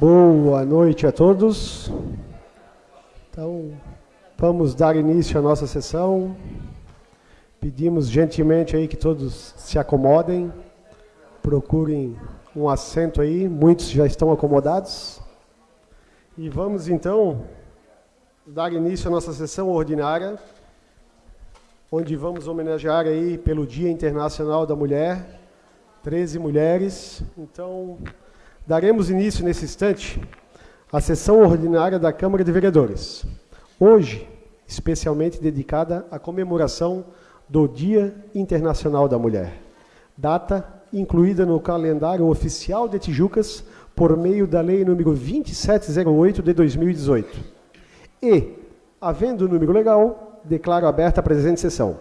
Boa noite a todos. Então, vamos dar início à nossa sessão. Pedimos gentilmente aí que todos se acomodem, procurem um assento aí, muitos já estão acomodados. E vamos então dar início à nossa sessão ordinária, onde vamos homenagear aí pelo Dia Internacional da Mulher, 13 mulheres. Então, daremos início nesse instante à sessão ordinária da Câmara de Vereadores. Hoje, especialmente dedicada à comemoração do Dia Internacional da Mulher, data incluída no calendário oficial de Tijucas por meio da Lei número 2708 de 2018. E, havendo o número legal, declaro aberta a presente sessão.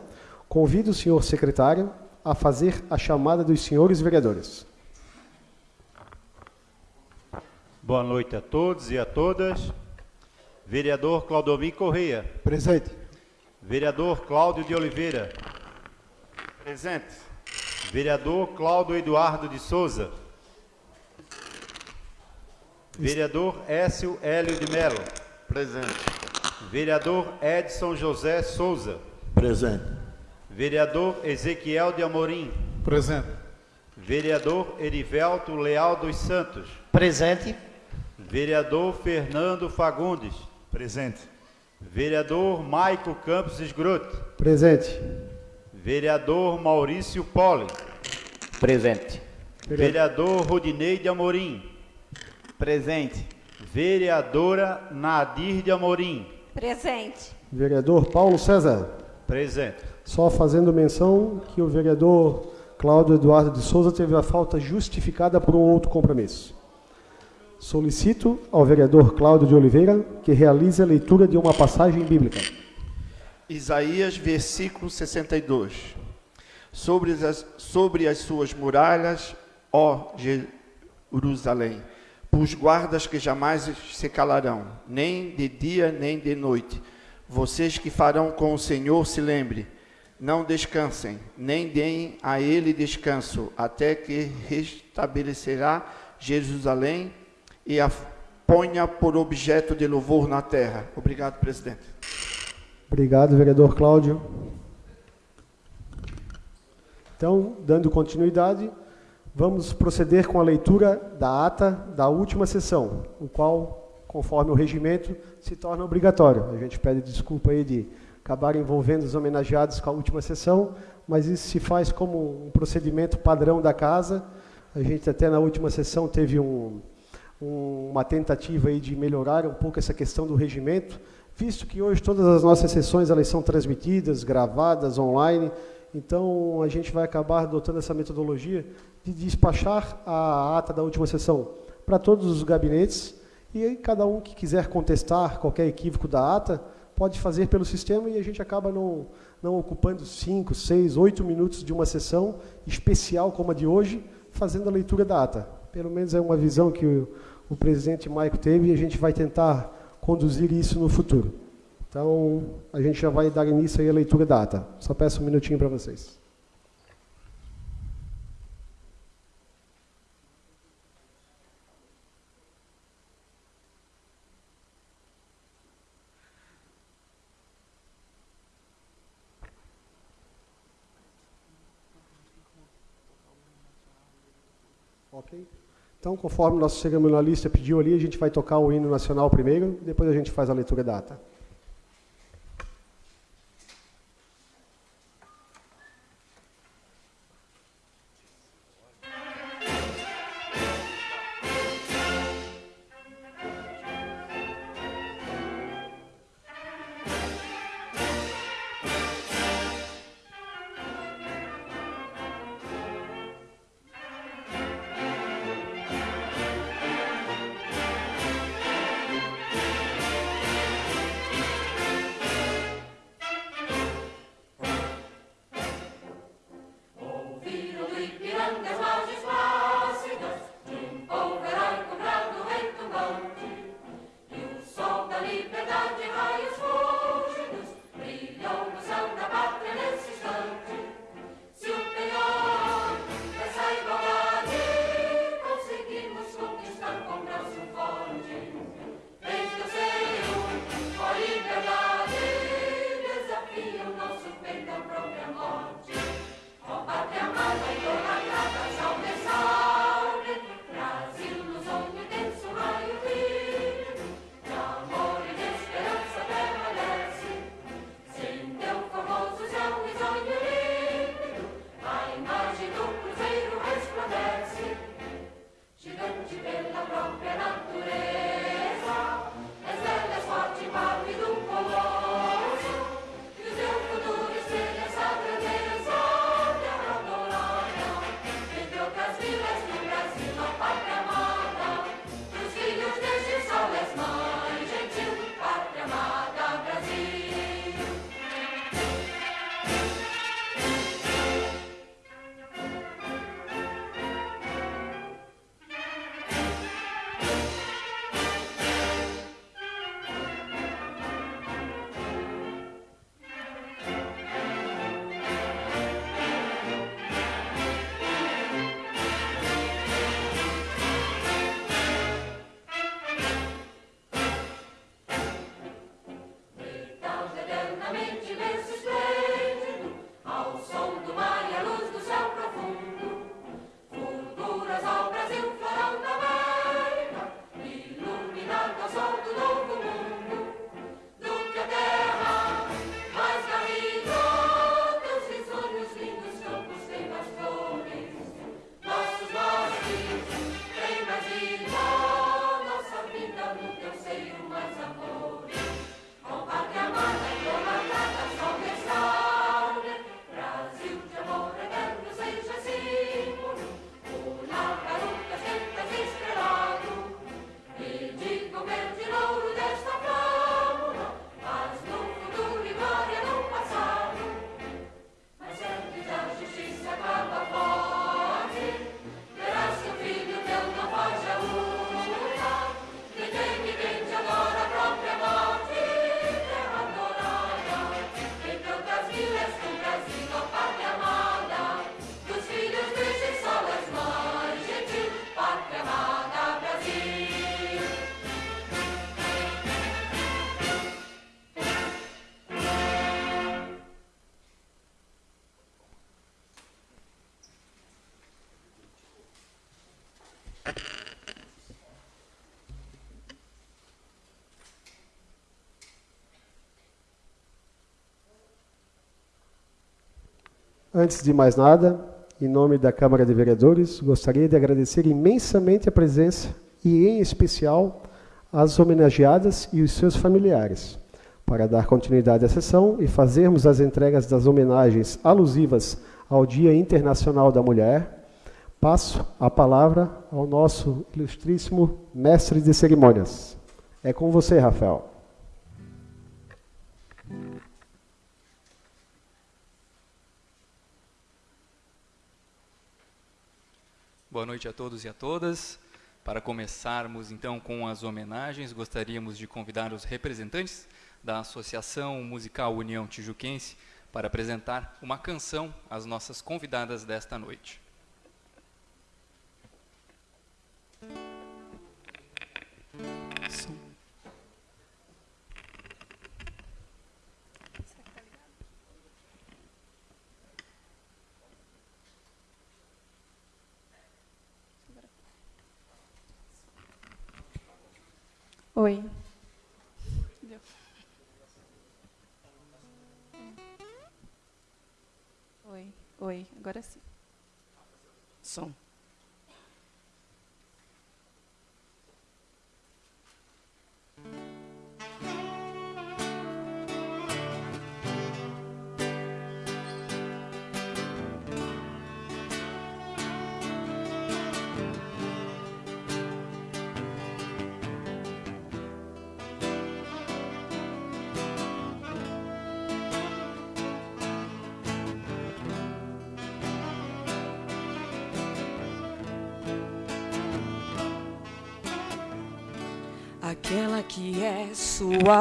Convido o senhor secretário a fazer a chamada dos senhores vereadores. Boa noite a todos e a todas. Vereador Claudomir Correia. Presente. Vereador Cláudio de Oliveira. Presente. Vereador Cláudio Eduardo de Souza. Vereador Écio Hélio de Melo. Presente. Vereador Edson José Souza. Presente. Vereador Ezequiel de Amorim. Presente. Vereador Erivelto Leal dos Santos. Presente. Vereador Fernando Fagundes. Presente. Vereador Maico Campos Esgrote. Presente. Vereador Maurício Poli. Presente. Vereador Rodinei de Amorim. Presente. Vereadora Nadir de Amorim. Presente. Vereador Paulo César. Presente. Só fazendo menção que o vereador Cláudio Eduardo de Souza teve a falta justificada por um outro compromisso. Solicito ao vereador Cláudio de Oliveira que realize a leitura de uma passagem bíblica. Isaías, versículo 62. Sobre as, sobre as suas muralhas, ó Jerusalém, pus guardas que jamais se calarão, nem de dia nem de noite. Vocês que farão com o Senhor se lembre, não descansem, nem deem a ele descanso, até que restabelecerá Jerusalém e a ponha por objeto de louvor na terra. Obrigado, presidente. Obrigado, vereador Cláudio. Então, dando continuidade, vamos proceder com a leitura da ata da última sessão, o qual, conforme o regimento, se torna obrigatório. A gente pede desculpa aí de acabar envolvendo os homenageados com a última sessão, mas isso se faz como um procedimento padrão da casa. A gente até na última sessão teve um, um, uma tentativa aí de melhorar um pouco essa questão do regimento, visto que hoje todas as nossas sessões elas são transmitidas, gravadas, online, então a gente vai acabar adotando essa metodologia de despachar a ata da última sessão para todos os gabinetes e aí cada um que quiser contestar qualquer equívoco da ata pode fazer pelo sistema e a gente acaba não, não ocupando cinco, seis, oito minutos de uma sessão especial como a de hoje, fazendo a leitura da ata. Pelo menos é uma visão que o presidente Maico teve e a gente vai tentar conduzir isso no futuro. Então, a gente já vai dar início aí à leitura da ata. Só peço um minutinho para vocês. Ok? Então, conforme nosso cerimonialista pediu ali, a gente vai tocar o hino nacional primeiro, depois a gente faz a leitura da ata. Antes de mais nada, em nome da Câmara de Vereadores, gostaria de agradecer imensamente a presença e, em especial, as homenageadas e os seus familiares. Para dar continuidade à sessão e fazermos as entregas das homenagens alusivas ao Dia Internacional da Mulher, passo a palavra ao nosso ilustríssimo mestre de cerimônias. É com você, Rafael. Boa noite a todos e a todas. Para começarmos então com as homenagens, gostaríamos de convidar os representantes da Associação Musical União Tijuquense para apresentar uma canção às nossas convidadas desta noite. Agora sim.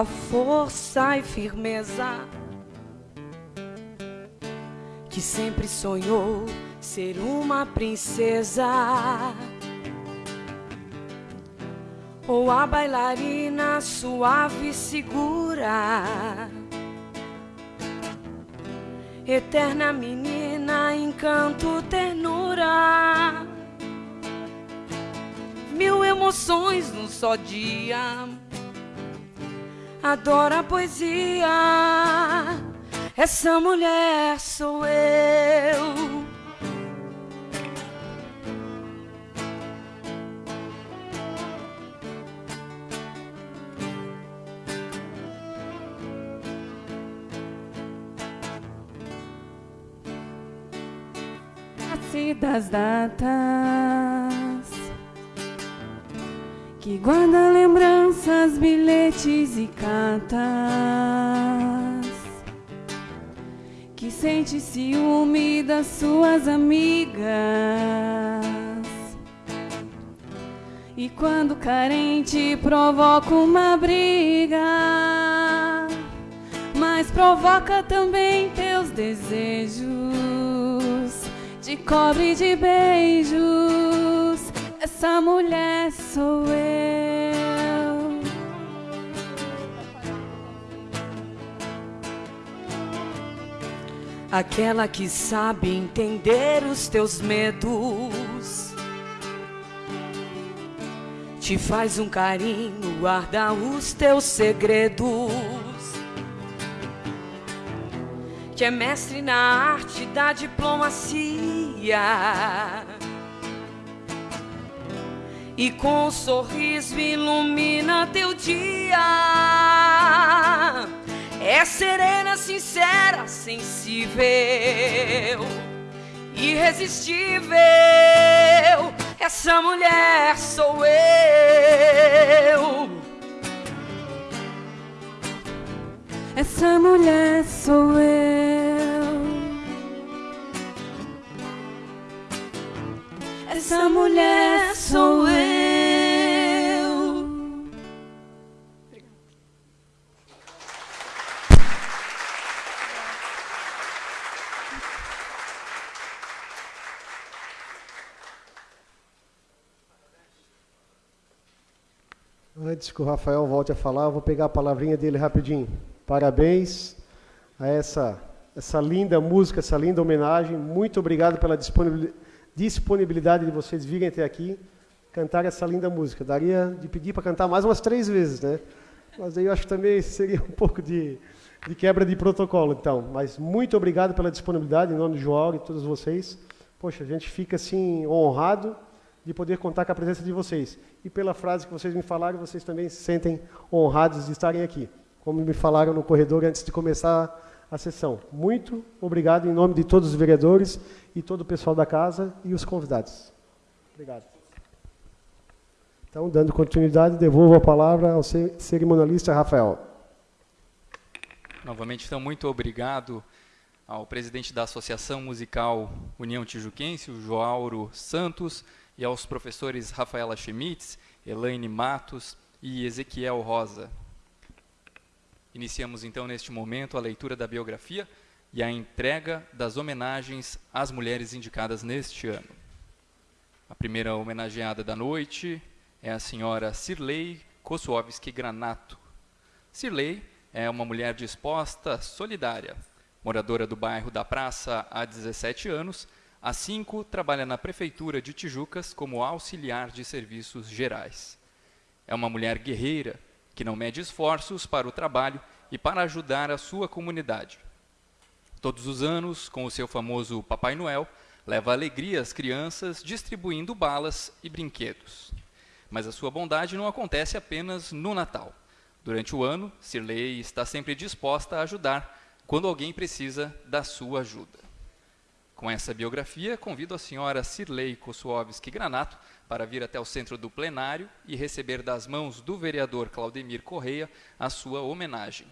Força e firmeza, que sempre sonhou ser uma princesa, ou a bailarina suave e segura, eterna menina, encanto, ternura mil emoções num só dia. Adora a poesia, essa mulher sou eu. das datas que guarda lembranças, bilhetes e cartas, que sente ciúme das suas amigas. E quando carente provoca uma briga, mas provoca também teus desejos de cobre de beijos essa mulher sou eu. Aquela que sabe entender os teus medos. Te faz um carinho, guarda os teus segredos. Que é mestre na arte da diplomacia e com um sorriso ilumina teu dia. É serena, sincera, sensível, irresistível. Essa mulher sou eu. Essa mulher sou eu. Essa mulher sou eu. Antes que o Rafael volte a falar, eu vou pegar a palavrinha dele rapidinho. Parabéns a essa, essa linda música, essa linda homenagem. Muito obrigado pela disponibilidade de vocês virem até aqui cantar essa linda música. Daria de pedir para cantar mais umas três vezes, né? Mas aí eu acho que também seria um pouco de, de quebra de protocolo, então. Mas muito obrigado pela disponibilidade, em nome do João e todos vocês. Poxa, a gente fica assim honrado de poder contar com a presença de vocês. E pela frase que vocês me falaram, vocês também se sentem honrados de estarem aqui, como me falaram no corredor antes de começar a sessão. Muito obrigado em nome de todos os vereadores e todo o pessoal da casa e os convidados. Obrigado. Então, dando continuidade, devolvo a palavra ao cerimonialista Rafael. Novamente, então, muito obrigado ao presidente da Associação Musical União Tijuquense, o Joauro Santos, e aos professores Rafaela Schmitz, Elaine Matos e Ezequiel Rosa. Iniciamos então neste momento a leitura da biografia e a entrega das homenagens às mulheres indicadas neste ano. A primeira homenageada da noite é a senhora Cirlei Kosłowski Granato. Cirlei é uma mulher disposta, solidária, moradora do bairro da Praça há 17 anos Há cinco, trabalha na Prefeitura de Tijucas como auxiliar de serviços gerais. É uma mulher guerreira que não mede esforços para o trabalho e para ajudar a sua comunidade. Todos os anos, com o seu famoso Papai Noel, leva alegria às crianças distribuindo balas e brinquedos. Mas a sua bondade não acontece apenas no Natal. Durante o ano, Sirley está sempre disposta a ajudar quando alguém precisa da sua ajuda. Com essa biografia, convido a senhora Cirlei Kosłowski Granato para vir até o centro do plenário e receber das mãos do vereador Claudemir Correia a sua homenagem.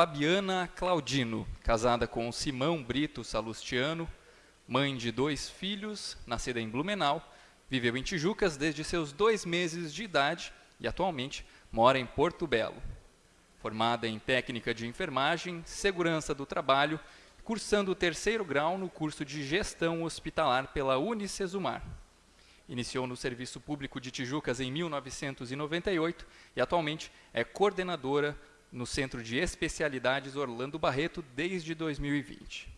Fabiana Claudino, casada com Simão Brito Salustiano, mãe de dois filhos, nascida em Blumenau, viveu em Tijucas desde seus dois meses de idade e atualmente mora em Porto Belo. Formada em técnica de enfermagem, segurança do trabalho, cursando o terceiro grau no curso de gestão hospitalar pela Unicesumar. Iniciou no Serviço Público de Tijucas em 1998 e atualmente é coordenadora no Centro de Especialidades Orlando Barreto desde 2020.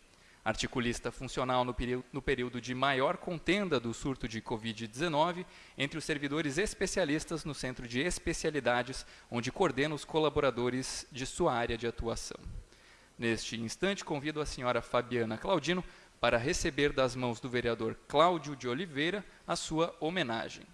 Articulista funcional no, período, no período de maior contenda do surto de Covid-19 entre os servidores especialistas no Centro de Especialidades, onde coordena os colaboradores de sua área de atuação. Neste instante, convido a senhora Fabiana Claudino para receber das mãos do vereador Cláudio de Oliveira a sua homenagem.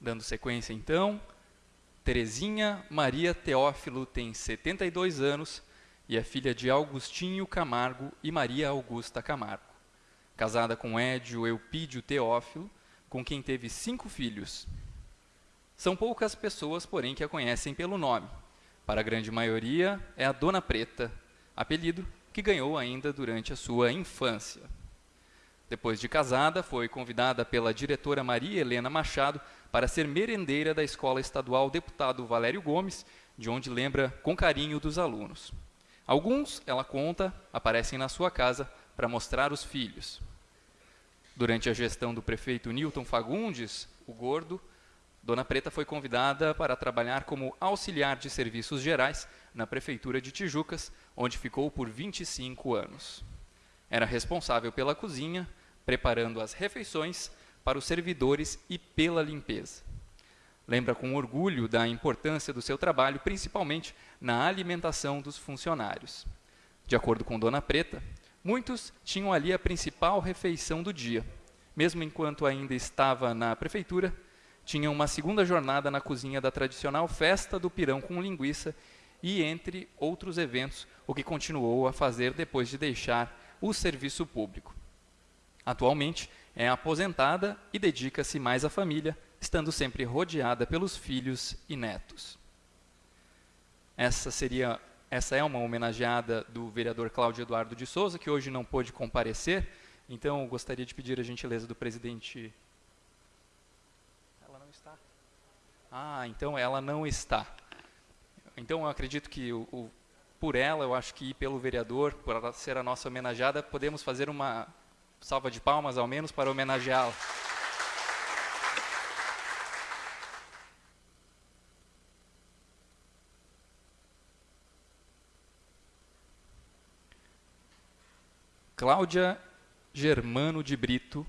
Dando sequência, então, Terezinha Maria Teófilo tem 72 anos e é filha de Augustinho Camargo e Maria Augusta Camargo. Casada com Édio Eupídio Teófilo, com quem teve cinco filhos. São poucas pessoas, porém, que a conhecem pelo nome. Para a grande maioria, é a Dona Preta, apelido que ganhou ainda durante a sua infância. Depois de casada, foi convidada pela diretora Maria Helena Machado para ser merendeira da Escola Estadual Deputado Valério Gomes, de onde lembra com carinho dos alunos. Alguns, ela conta, aparecem na sua casa para mostrar os filhos. Durante a gestão do prefeito Newton Fagundes, o Gordo, Dona Preta foi convidada para trabalhar como auxiliar de serviços gerais na Prefeitura de Tijucas, onde ficou por 25 anos. Era responsável pela cozinha, preparando as refeições para os servidores e pela limpeza. Lembra com orgulho da importância do seu trabalho, principalmente na alimentação dos funcionários. De acordo com Dona Preta, muitos tinham ali a principal refeição do dia. Mesmo enquanto ainda estava na prefeitura, tinha uma segunda jornada na cozinha da tradicional festa do pirão com linguiça e entre outros eventos, o que continuou a fazer depois de deixar o serviço público. Atualmente é aposentada e dedica-se mais à família, estando sempre rodeada pelos filhos e netos. Essa seria essa é uma homenageada do vereador Cláudio Eduardo de Souza, que hoje não pôde comparecer. Então, gostaria de pedir a gentileza do presidente. Ela não está. Ah, então ela não está. Então, eu acredito que o, o, por ela, eu acho que pelo vereador, por ela ser a nossa homenageada, podemos fazer uma salva de palmas, ao menos, para homenageá-la. Cláudia Germano de Brito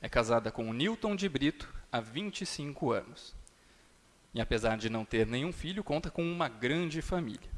é casada com Newton de Brito há 25 anos. E apesar de não ter nenhum filho, conta com uma grande família.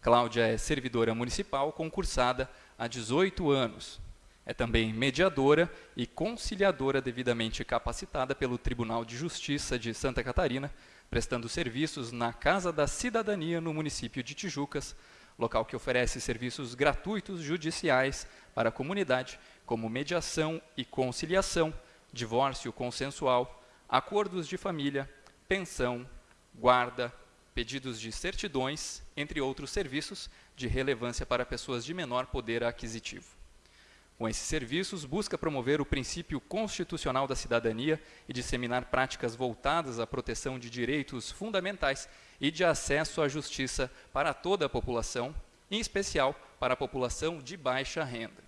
Cláudia é servidora municipal concursada há 18 anos. É também mediadora e conciliadora devidamente capacitada pelo Tribunal de Justiça de Santa Catarina, prestando serviços na Casa da Cidadania no município de Tijucas, local que oferece serviços gratuitos judiciais para a comunidade, como mediação e conciliação, divórcio consensual, acordos de família, pensão, guarda, pedidos de certidões, entre outros serviços de relevância para pessoas de menor poder aquisitivo. Com esses serviços, busca promover o princípio constitucional da cidadania e disseminar práticas voltadas à proteção de direitos fundamentais e de acesso à justiça para toda a população, em especial para a população de baixa renda.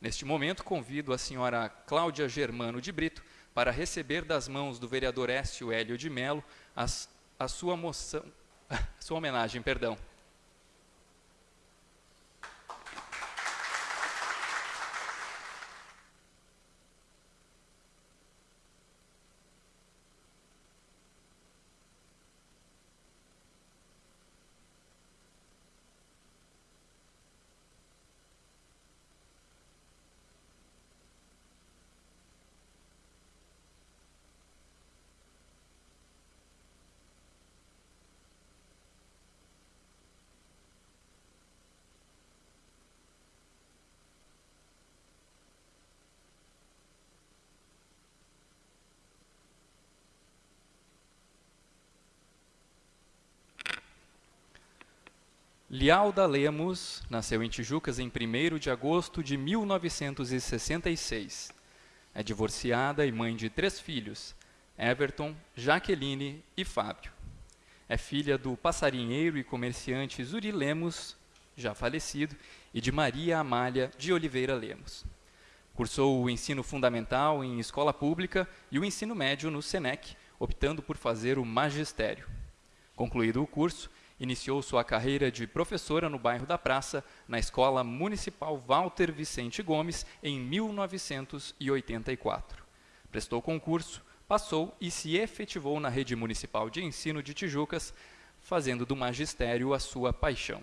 Neste momento, convido a senhora Cláudia Germano de Brito para receber das mãos do vereador Écio Hélio de Melo as, a sua moção, sua homenagem, perdão. Lialda Lemos nasceu em Tijucas em 1 de agosto de 1966. É divorciada e mãe de três filhos, Everton, Jaqueline e Fábio. É filha do passarinheiro e comerciante Zuri Lemos, já falecido, e de Maria Amália de Oliveira Lemos. Cursou o ensino fundamental em escola pública e o ensino médio no SENEC, optando por fazer o magistério. Concluído o curso, Iniciou sua carreira de professora no bairro da Praça, na Escola Municipal Walter Vicente Gomes, em 1984. Prestou concurso, passou e se efetivou na rede municipal de ensino de Tijucas, fazendo do magistério a sua paixão.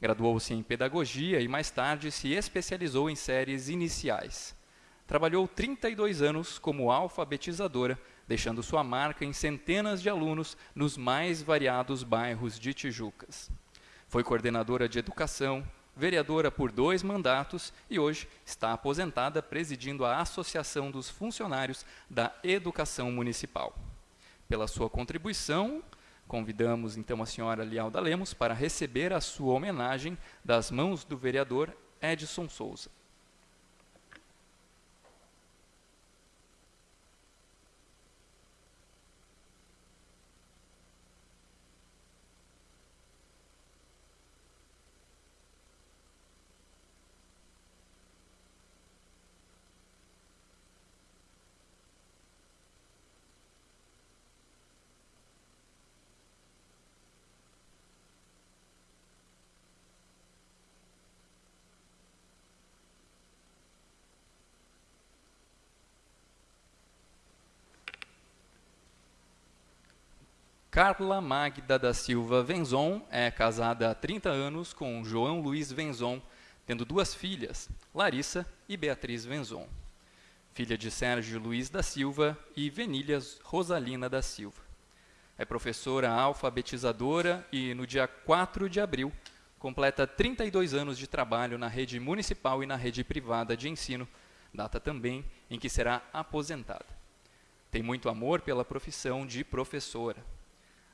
Graduou-se em pedagogia e mais tarde se especializou em séries iniciais. Trabalhou 32 anos como alfabetizadora deixando sua marca em centenas de alunos nos mais variados bairros de Tijucas. Foi coordenadora de educação, vereadora por dois mandatos e hoje está aposentada presidindo a Associação dos Funcionários da Educação Municipal. Pela sua contribuição, convidamos então a senhora Lialda Lemos para receber a sua homenagem das mãos do vereador Edson Souza. Carla Magda da Silva Venzon é casada há 30 anos com João Luiz Venzon, tendo duas filhas, Larissa e Beatriz Venzon. Filha de Sérgio Luiz da Silva e Venilhas Rosalina da Silva. É professora alfabetizadora e, no dia 4 de abril, completa 32 anos de trabalho na rede municipal e na rede privada de ensino, data também em que será aposentada. Tem muito amor pela profissão de professora.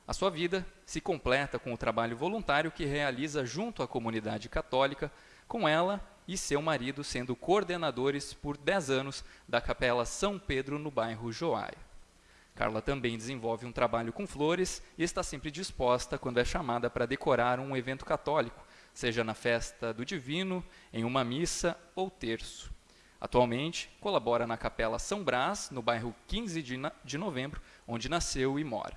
A sua vida se completa com o trabalho voluntário que realiza junto à comunidade católica, com ela e seu marido sendo coordenadores por 10 anos da Capela São Pedro no bairro Joaia. Carla também desenvolve um trabalho com flores e está sempre disposta quando é chamada para decorar um evento católico, seja na festa do Divino, em uma missa ou terço. Atualmente, colabora na Capela São Brás, no bairro 15 de, de novembro, onde nasceu e mora.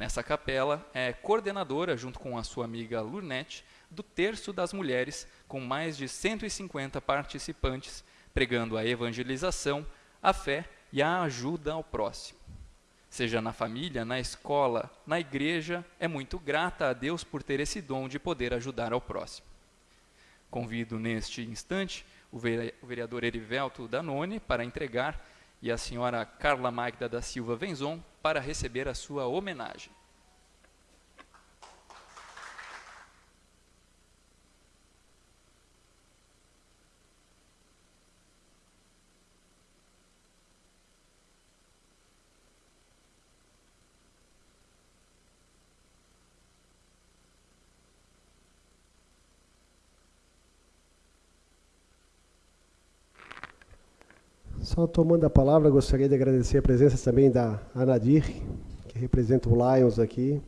Nessa capela, é coordenadora, junto com a sua amiga Lurnete, do Terço das Mulheres, com mais de 150 participantes, pregando a evangelização, a fé e a ajuda ao próximo seja na família, na escola, na igreja, é muito grata a Deus por ter esse dom de poder ajudar ao próximo. Convido neste instante o vereador Erivelto Danone para entregar e a senhora Carla Magda da Silva Venzon para receber a sua homenagem. Tomando a palavra, gostaria de agradecer a presença também da Anadir, que representa o Lions aqui,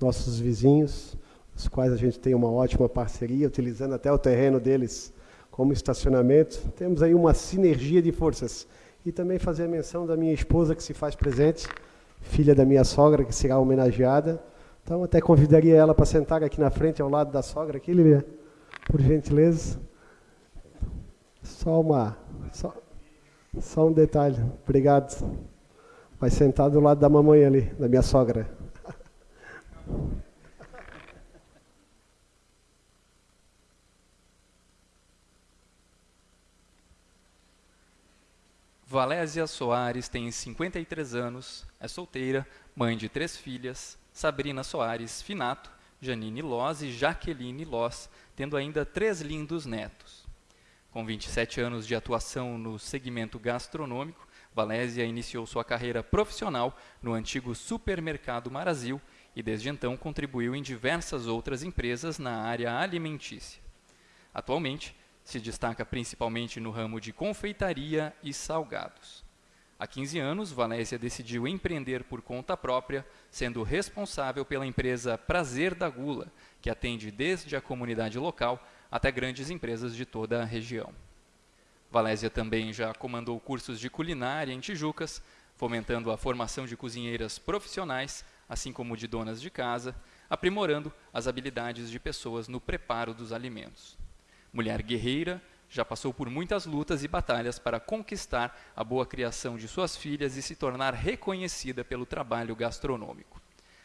nossos vizinhos, os quais a gente tem uma ótima parceria, utilizando até o terreno deles como estacionamento. Temos aí uma sinergia de forças. E também fazer a menção da minha esposa, que se faz presente, filha da minha sogra, que será homenageada. Então, até convidaria ela para sentar aqui na frente, ao lado da sogra, aqui, Lívia, por gentileza. Só uma... Só, só um detalhe, obrigado. Vai sentar do lado da mamãe ali, da minha sogra. Valésia Soares tem 53 anos, é solteira, mãe de três filhas, Sabrina Soares Finato, Janine Loz e Jaqueline Loz, tendo ainda três lindos netos. Com 27 anos de atuação no segmento gastronômico, Valésia iniciou sua carreira profissional no antigo supermercado Marazil e desde então contribuiu em diversas outras empresas na área alimentícia. Atualmente, se destaca principalmente no ramo de confeitaria e salgados. Há 15 anos, Valésia decidiu empreender por conta própria, sendo responsável pela empresa Prazer da Gula, que atende desde a comunidade local até grandes empresas de toda a região. Valésia também já comandou cursos de culinária em Tijucas, fomentando a formação de cozinheiras profissionais, assim como de donas de casa, aprimorando as habilidades de pessoas no preparo dos alimentos. Mulher guerreira, já passou por muitas lutas e batalhas para conquistar a boa criação de suas filhas e se tornar reconhecida pelo trabalho gastronômico.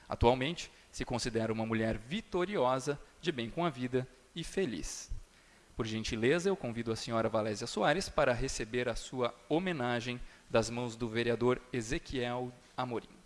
Atualmente, se considera uma mulher vitoriosa, de bem com a vida e feliz. Por gentileza, eu convido a senhora Valésia Soares para receber a sua homenagem das mãos do vereador Ezequiel Amorim.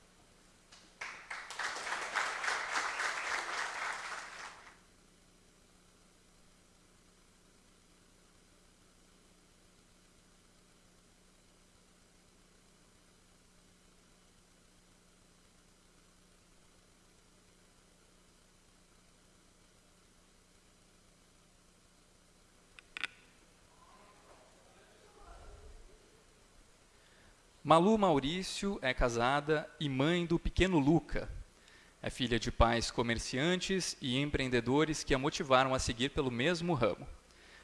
Malu Maurício é casada e mãe do pequeno Luca. É filha de pais comerciantes e empreendedores que a motivaram a seguir pelo mesmo ramo.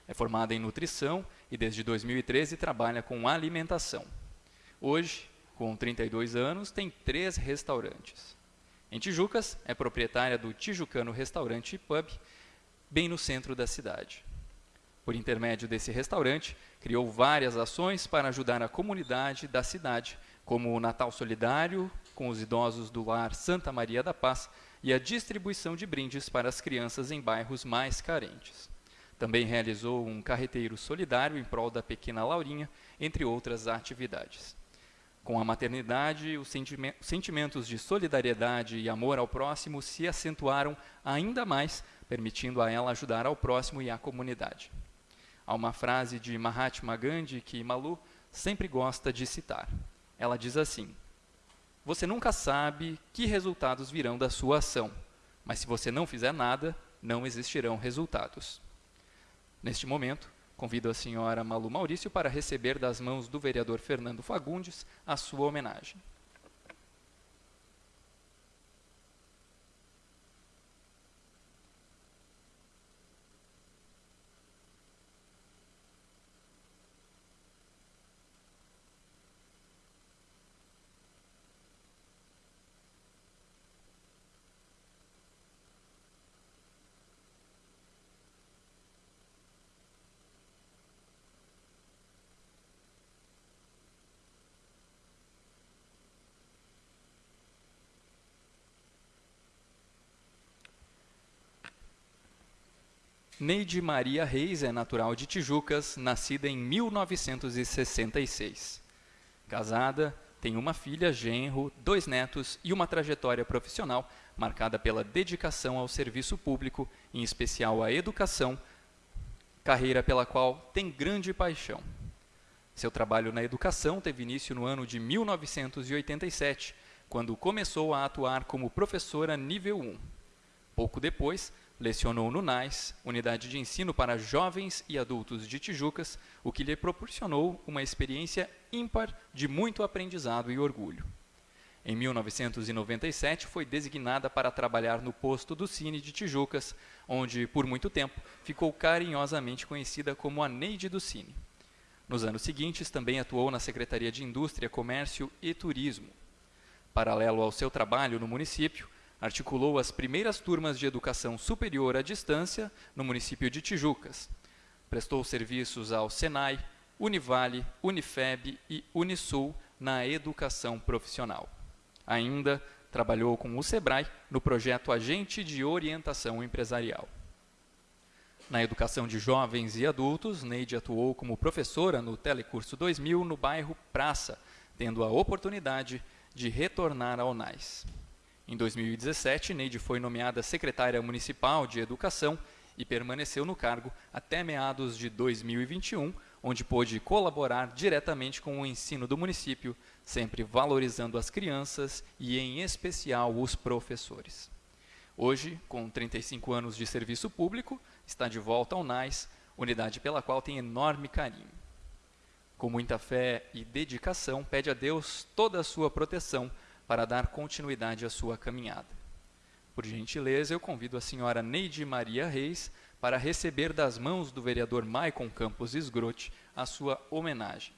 É formada em nutrição e desde 2013 trabalha com alimentação. Hoje, com 32 anos, tem três restaurantes. Em Tijucas, é proprietária do Tijucano Restaurante e Pub, bem no centro da cidade. Por intermédio desse restaurante, criou várias ações para ajudar a comunidade da cidade como o Natal Solidário com os idosos do lar Santa Maria da Paz e a distribuição de brindes para as crianças em bairros mais carentes. Também realizou um carreteiro solidário em prol da pequena Laurinha, entre outras atividades. Com a maternidade, os sentimentos de solidariedade e amor ao próximo se acentuaram ainda mais, permitindo a ela ajudar ao próximo e à comunidade. Há uma frase de Mahatma Gandhi que Malu sempre gosta de citar. Ela diz assim: Você nunca sabe que resultados virão da sua ação, mas se você não fizer nada, não existirão resultados. Neste momento, convido a senhora Malu Maurício para receber das mãos do vereador Fernando Fagundes a sua homenagem. Neide Maria Reis é natural de Tijucas, nascida em 1966. Casada, tem uma filha, genro, dois netos e uma trajetória profissional marcada pela dedicação ao serviço público, em especial à educação, carreira pela qual tem grande paixão. Seu trabalho na educação teve início no ano de 1987, quando começou a atuar como professora nível 1. Pouco depois, Lecionou no NAIS, Unidade de Ensino para Jovens e Adultos de Tijucas, o que lhe proporcionou uma experiência ímpar de muito aprendizado e orgulho. Em 1997, foi designada para trabalhar no posto do Cine de Tijucas, onde, por muito tempo, ficou carinhosamente conhecida como a Neide do Cine. Nos anos seguintes, também atuou na Secretaria de Indústria, Comércio e Turismo. Paralelo ao seu trabalho no município, articulou as primeiras turmas de educação superior à distância no município de Tijucas. Prestou serviços ao Senai, Univale, Unifeb e Unisul na educação profissional. Ainda trabalhou com o SEBRAE no projeto Agente de Orientação Empresarial. Na educação de jovens e adultos, Neide atuou como professora no Telecurso 2000 no bairro Praça, tendo a oportunidade de retornar ao NAIS. Em 2017, Neide foi nomeada secretária municipal de Educação e permaneceu no cargo até meados de 2021, onde pôde colaborar diretamente com o ensino do município, sempre valorizando as crianças e, em especial, os professores. Hoje, com 35 anos de serviço público, está de volta ao NAIS, unidade pela qual tem enorme carinho. Com muita fé e dedicação, pede a Deus toda a sua proteção para dar continuidade à sua caminhada. Por gentileza, eu convido a senhora Neide Maria Reis para receber das mãos do vereador Maicon Campos Esgrote a sua homenagem.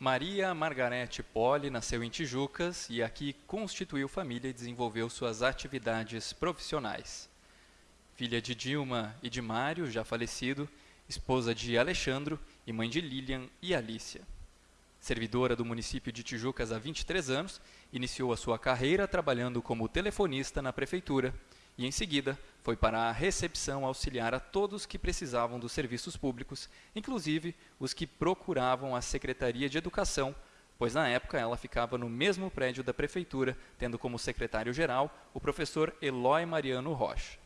Maria Margarete Poli nasceu em Tijucas e aqui constituiu família e desenvolveu suas atividades profissionais. Filha de Dilma e de Mário, já falecido, esposa de Alexandro e mãe de Lilian e Alícia. Servidora do município de Tijucas há 23 anos, iniciou a sua carreira trabalhando como telefonista na prefeitura e, em seguida, foi para a recepção auxiliar a todos que precisavam dos serviços públicos, inclusive os que procuravam a Secretaria de Educação pois na época ela ficava no mesmo prédio da prefeitura, tendo como secretário-geral o professor Eloy Mariano Rocha.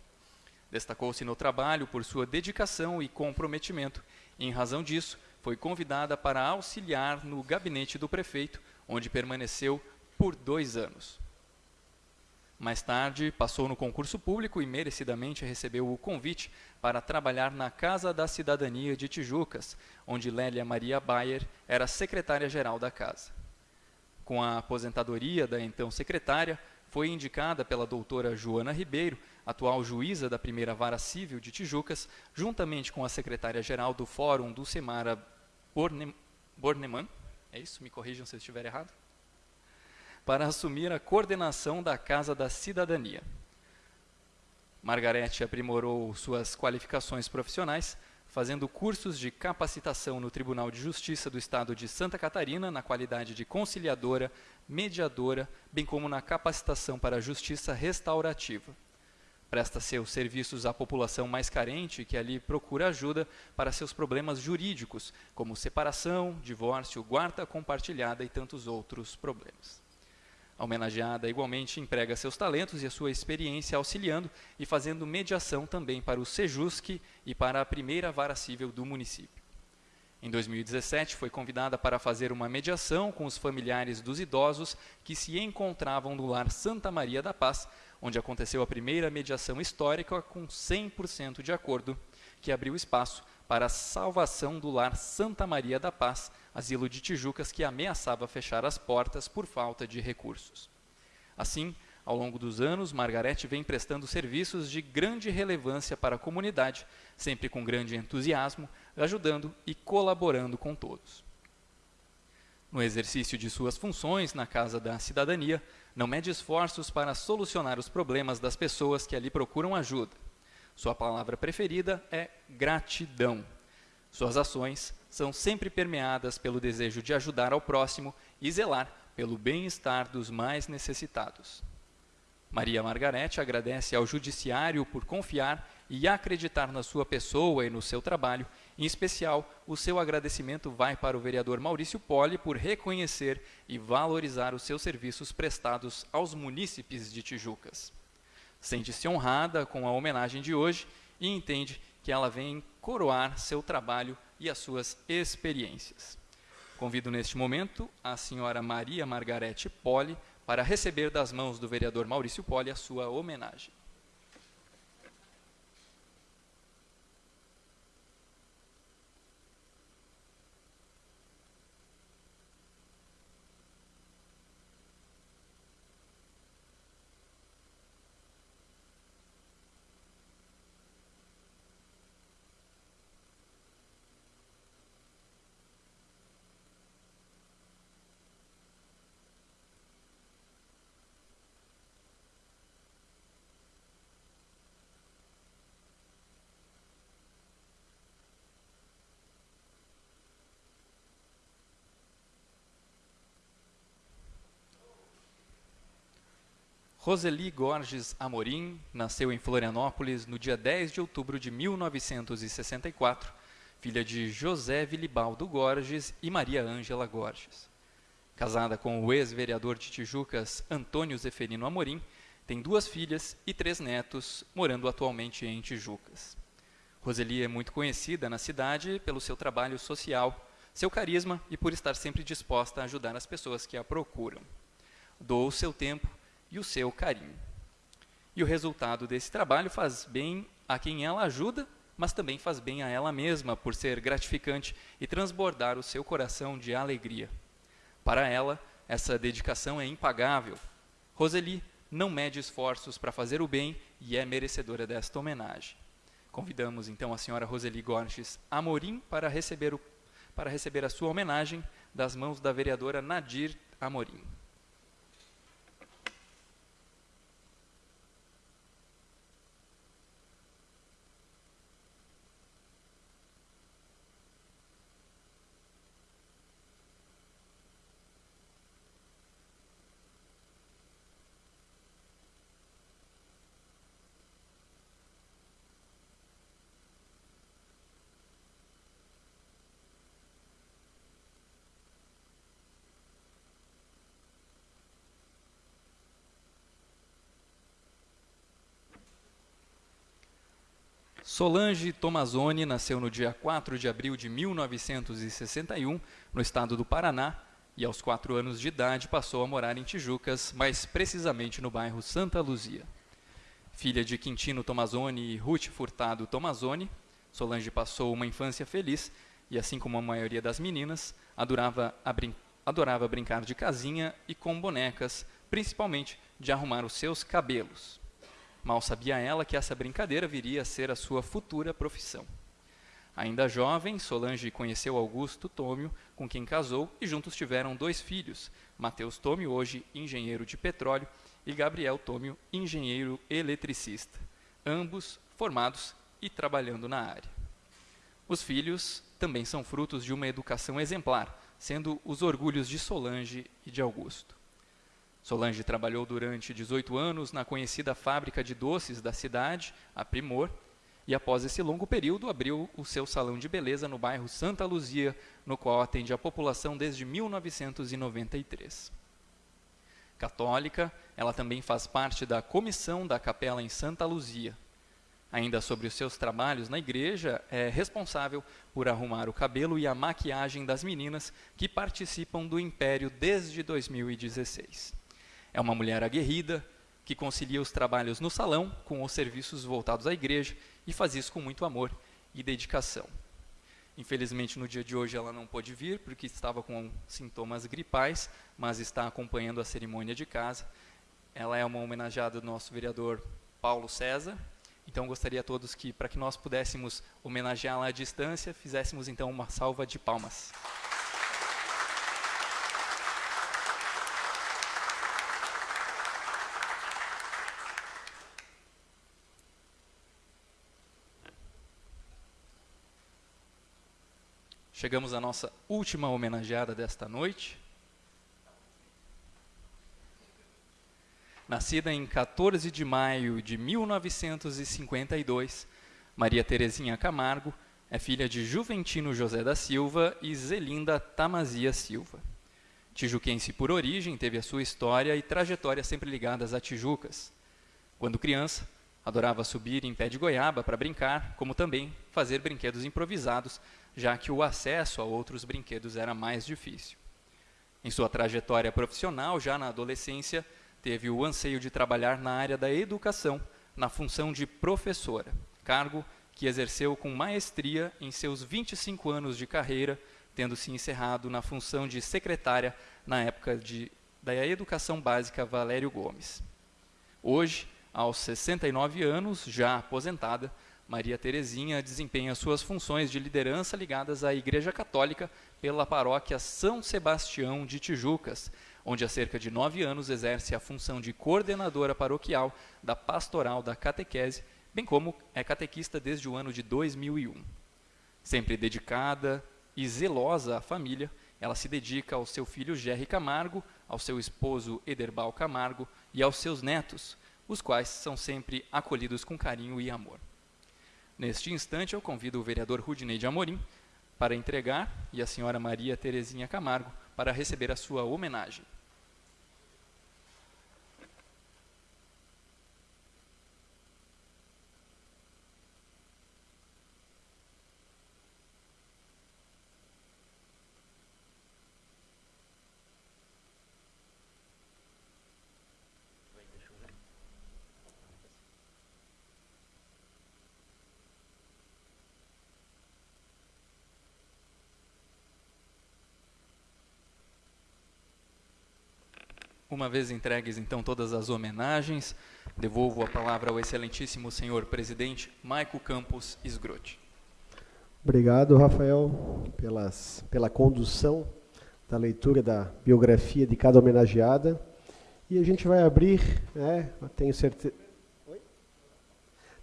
Destacou-se no trabalho por sua dedicação e comprometimento, e, em razão disso, foi convidada para auxiliar no gabinete do prefeito, onde permaneceu por dois anos. Mais tarde, passou no concurso público e merecidamente recebeu o convite para trabalhar na Casa da Cidadania de Tijucas, onde Lélia Maria Bayer era secretária-geral da casa. Com a aposentadoria da então secretária, foi indicada pela doutora Joana Ribeiro, atual juíza da primeira vara civil de Tijucas, juntamente com a secretária-geral do Fórum do Semara Borneman, é isso? Me corrijam se eu estiver errado para assumir a coordenação da Casa da Cidadania. Margarete aprimorou suas qualificações profissionais, fazendo cursos de capacitação no Tribunal de Justiça do Estado de Santa Catarina, na qualidade de conciliadora, mediadora, bem como na capacitação para a justiça restaurativa. Presta seus serviços à população mais carente que ali procura ajuda para seus problemas jurídicos, como separação, divórcio, guarda compartilhada e tantos outros problemas. A homenageada igualmente emprega seus talentos e a sua experiência auxiliando e fazendo mediação também para o Sejusc e para a primeira vara civil do município. Em 2017, foi convidada para fazer uma mediação com os familiares dos idosos que se encontravam no lar Santa Maria da Paz, onde aconteceu a primeira mediação histórica com 100% de acordo, que abriu espaço para a salvação do lar Santa Maria da Paz, asilo de Tijucas que ameaçava fechar as portas por falta de recursos. Assim, ao longo dos anos, Margarete vem prestando serviços de grande relevância para a comunidade, sempre com grande entusiasmo, ajudando e colaborando com todos. No exercício de suas funções na Casa da Cidadania, não mede esforços para solucionar os problemas das pessoas que ali procuram ajuda. Sua palavra preferida é gratidão. Suas ações são sempre permeadas pelo desejo de ajudar ao próximo e zelar pelo bem-estar dos mais necessitados. Maria Margarete agradece ao Judiciário por confiar e acreditar na sua pessoa e no seu trabalho. Em especial, o seu agradecimento vai para o vereador Maurício Poli por reconhecer e valorizar os seus serviços prestados aos munícipes de Tijucas. Sente-se honrada com a homenagem de hoje e entende que ela vem coroar seu trabalho e as suas experiências. Convido neste momento a senhora Maria Margarete Poli para receber das mãos do vereador Maurício Poli a sua homenagem. Roseli Gorges Amorim nasceu em Florianópolis no dia 10 de outubro de 1964, filha de José Vilibaldo Gorges e Maria Ângela Gorges. Casada com o ex-vereador de Tijucas, Antônio Zeferino Amorim, tem duas filhas e três netos, morando atualmente em Tijucas. Roseli é muito conhecida na cidade pelo seu trabalho social, seu carisma e por estar sempre disposta a ajudar as pessoas que a procuram. Doou seu tempo e o seu carinho. E o resultado desse trabalho faz bem a quem ela ajuda, mas também faz bem a ela mesma, por ser gratificante e transbordar o seu coração de alegria. Para ela, essa dedicação é impagável. Roseli não mede esforços para fazer o bem e é merecedora desta homenagem. Convidamos então a senhora Roseli Gorges Amorim para receber, o, para receber a sua homenagem das mãos da vereadora Nadir Amorim. Solange Tomazoni nasceu no dia 4 de abril de 1961, no estado do Paraná, e aos quatro anos de idade passou a morar em Tijucas, mais precisamente no bairro Santa Luzia. Filha de Quintino Tomazoni e Ruth Furtado Tomazoni, Solange passou uma infância feliz e, assim como a maioria das meninas, adorava, brin adorava brincar de casinha e com bonecas, principalmente de arrumar os seus cabelos. Mal sabia ela que essa brincadeira viria a ser a sua futura profissão. Ainda jovem, Solange conheceu Augusto Tômio, com quem casou, e juntos tiveram dois filhos, Mateus Tômio, hoje engenheiro de petróleo, e Gabriel Tômio, engenheiro eletricista, ambos formados e trabalhando na área. Os filhos também são frutos de uma educação exemplar, sendo os orgulhos de Solange e de Augusto. Solange trabalhou durante 18 anos na conhecida fábrica de doces da cidade, a Primor, e após esse longo período abriu o seu salão de beleza no bairro Santa Luzia, no qual atende a população desde 1993. Católica, ela também faz parte da comissão da capela em Santa Luzia. Ainda sobre os seus trabalhos na igreja, é responsável por arrumar o cabelo e a maquiagem das meninas que participam do Império desde 2016. É uma mulher aguerrida, que concilia os trabalhos no salão com os serviços voltados à igreja e faz isso com muito amor e dedicação. Infelizmente, no dia de hoje ela não pôde vir porque estava com sintomas gripais, mas está acompanhando a cerimônia de casa. Ela é uma homenageada do nosso vereador Paulo César. Então, gostaria a todos que, para que nós pudéssemos homenageá-la à distância, fizéssemos então uma salva de palmas. Chegamos à nossa última homenageada desta noite. Nascida em 14 de maio de 1952, Maria Terezinha Camargo é filha de Juventino José da Silva e Zelinda Tamazia Silva. Tijuquense por origem, teve a sua história e trajetória sempre ligadas a Tijucas. Quando criança, adorava subir em pé de goiaba para brincar, como também fazer brinquedos improvisados já que o acesso a outros brinquedos era mais difícil. Em sua trajetória profissional, já na adolescência, teve o anseio de trabalhar na área da educação, na função de professora, cargo que exerceu com maestria em seus 25 anos de carreira, tendo se encerrado na função de secretária na época de, da Educação Básica Valério Gomes. Hoje, aos 69 anos, já aposentada, Maria Terezinha desempenha suas funções de liderança ligadas à Igreja Católica pela paróquia São Sebastião de Tijucas, onde há cerca de nove anos exerce a função de coordenadora paroquial da Pastoral da Catequese, bem como é catequista desde o ano de 2001. Sempre dedicada e zelosa à família, ela se dedica ao seu filho Jerry Camargo, ao seu esposo Ederbal Camargo e aos seus netos, os quais são sempre acolhidos com carinho e amor. Neste instante, eu convido o vereador Rudinei de Amorim para entregar e a senhora Maria Terezinha Camargo para receber a sua homenagem. Uma vez entregues então todas as homenagens, devolvo a palavra ao excelentíssimo senhor presidente Maico Campos Esgrote. Obrigado, Rafael, pelas, pela condução da leitura da biografia de cada homenageada. E a gente vai abrir, né, tenho.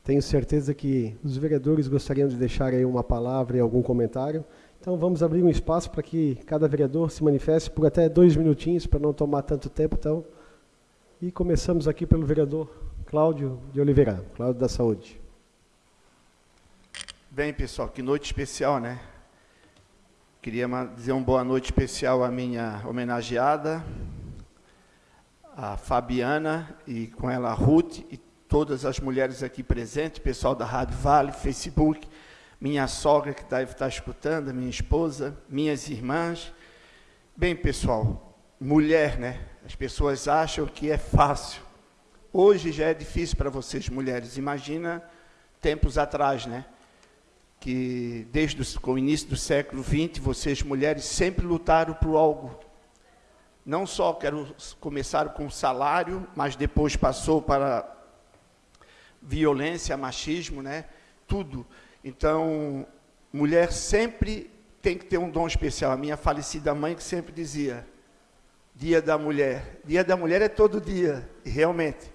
Tenho certeza que os vereadores gostariam de deixar aí uma palavra e algum comentário. Então vamos abrir um espaço para que cada vereador se manifeste por até dois minutinhos, para não tomar tanto tempo. Então, e começamos aqui pelo vereador Cláudio de Oliveira, Cláudio da Saúde. Bem, pessoal, que noite especial, né? Queria dizer uma boa noite especial à minha homenageada, a Fabiana, e com ela a Ruth, e todas as mulheres aqui presentes, pessoal da Rádio Vale, Facebook, minha sogra que deve estar escutando, minha esposa, minhas irmãs. Bem, pessoal, mulher, né? As pessoas acham que é fácil. Hoje já é difícil para vocês, mulheres. Imagina tempos atrás, né? Que desde o início do século XX, vocês, mulheres, sempre lutaram por algo. Não só quero começar com salário, mas depois passou para violência, machismo, né? Tudo. Então, mulher sempre tem que ter um dom especial. A minha falecida mãe que sempre dizia: Dia da Mulher. Dia da Mulher é todo dia. E realmente,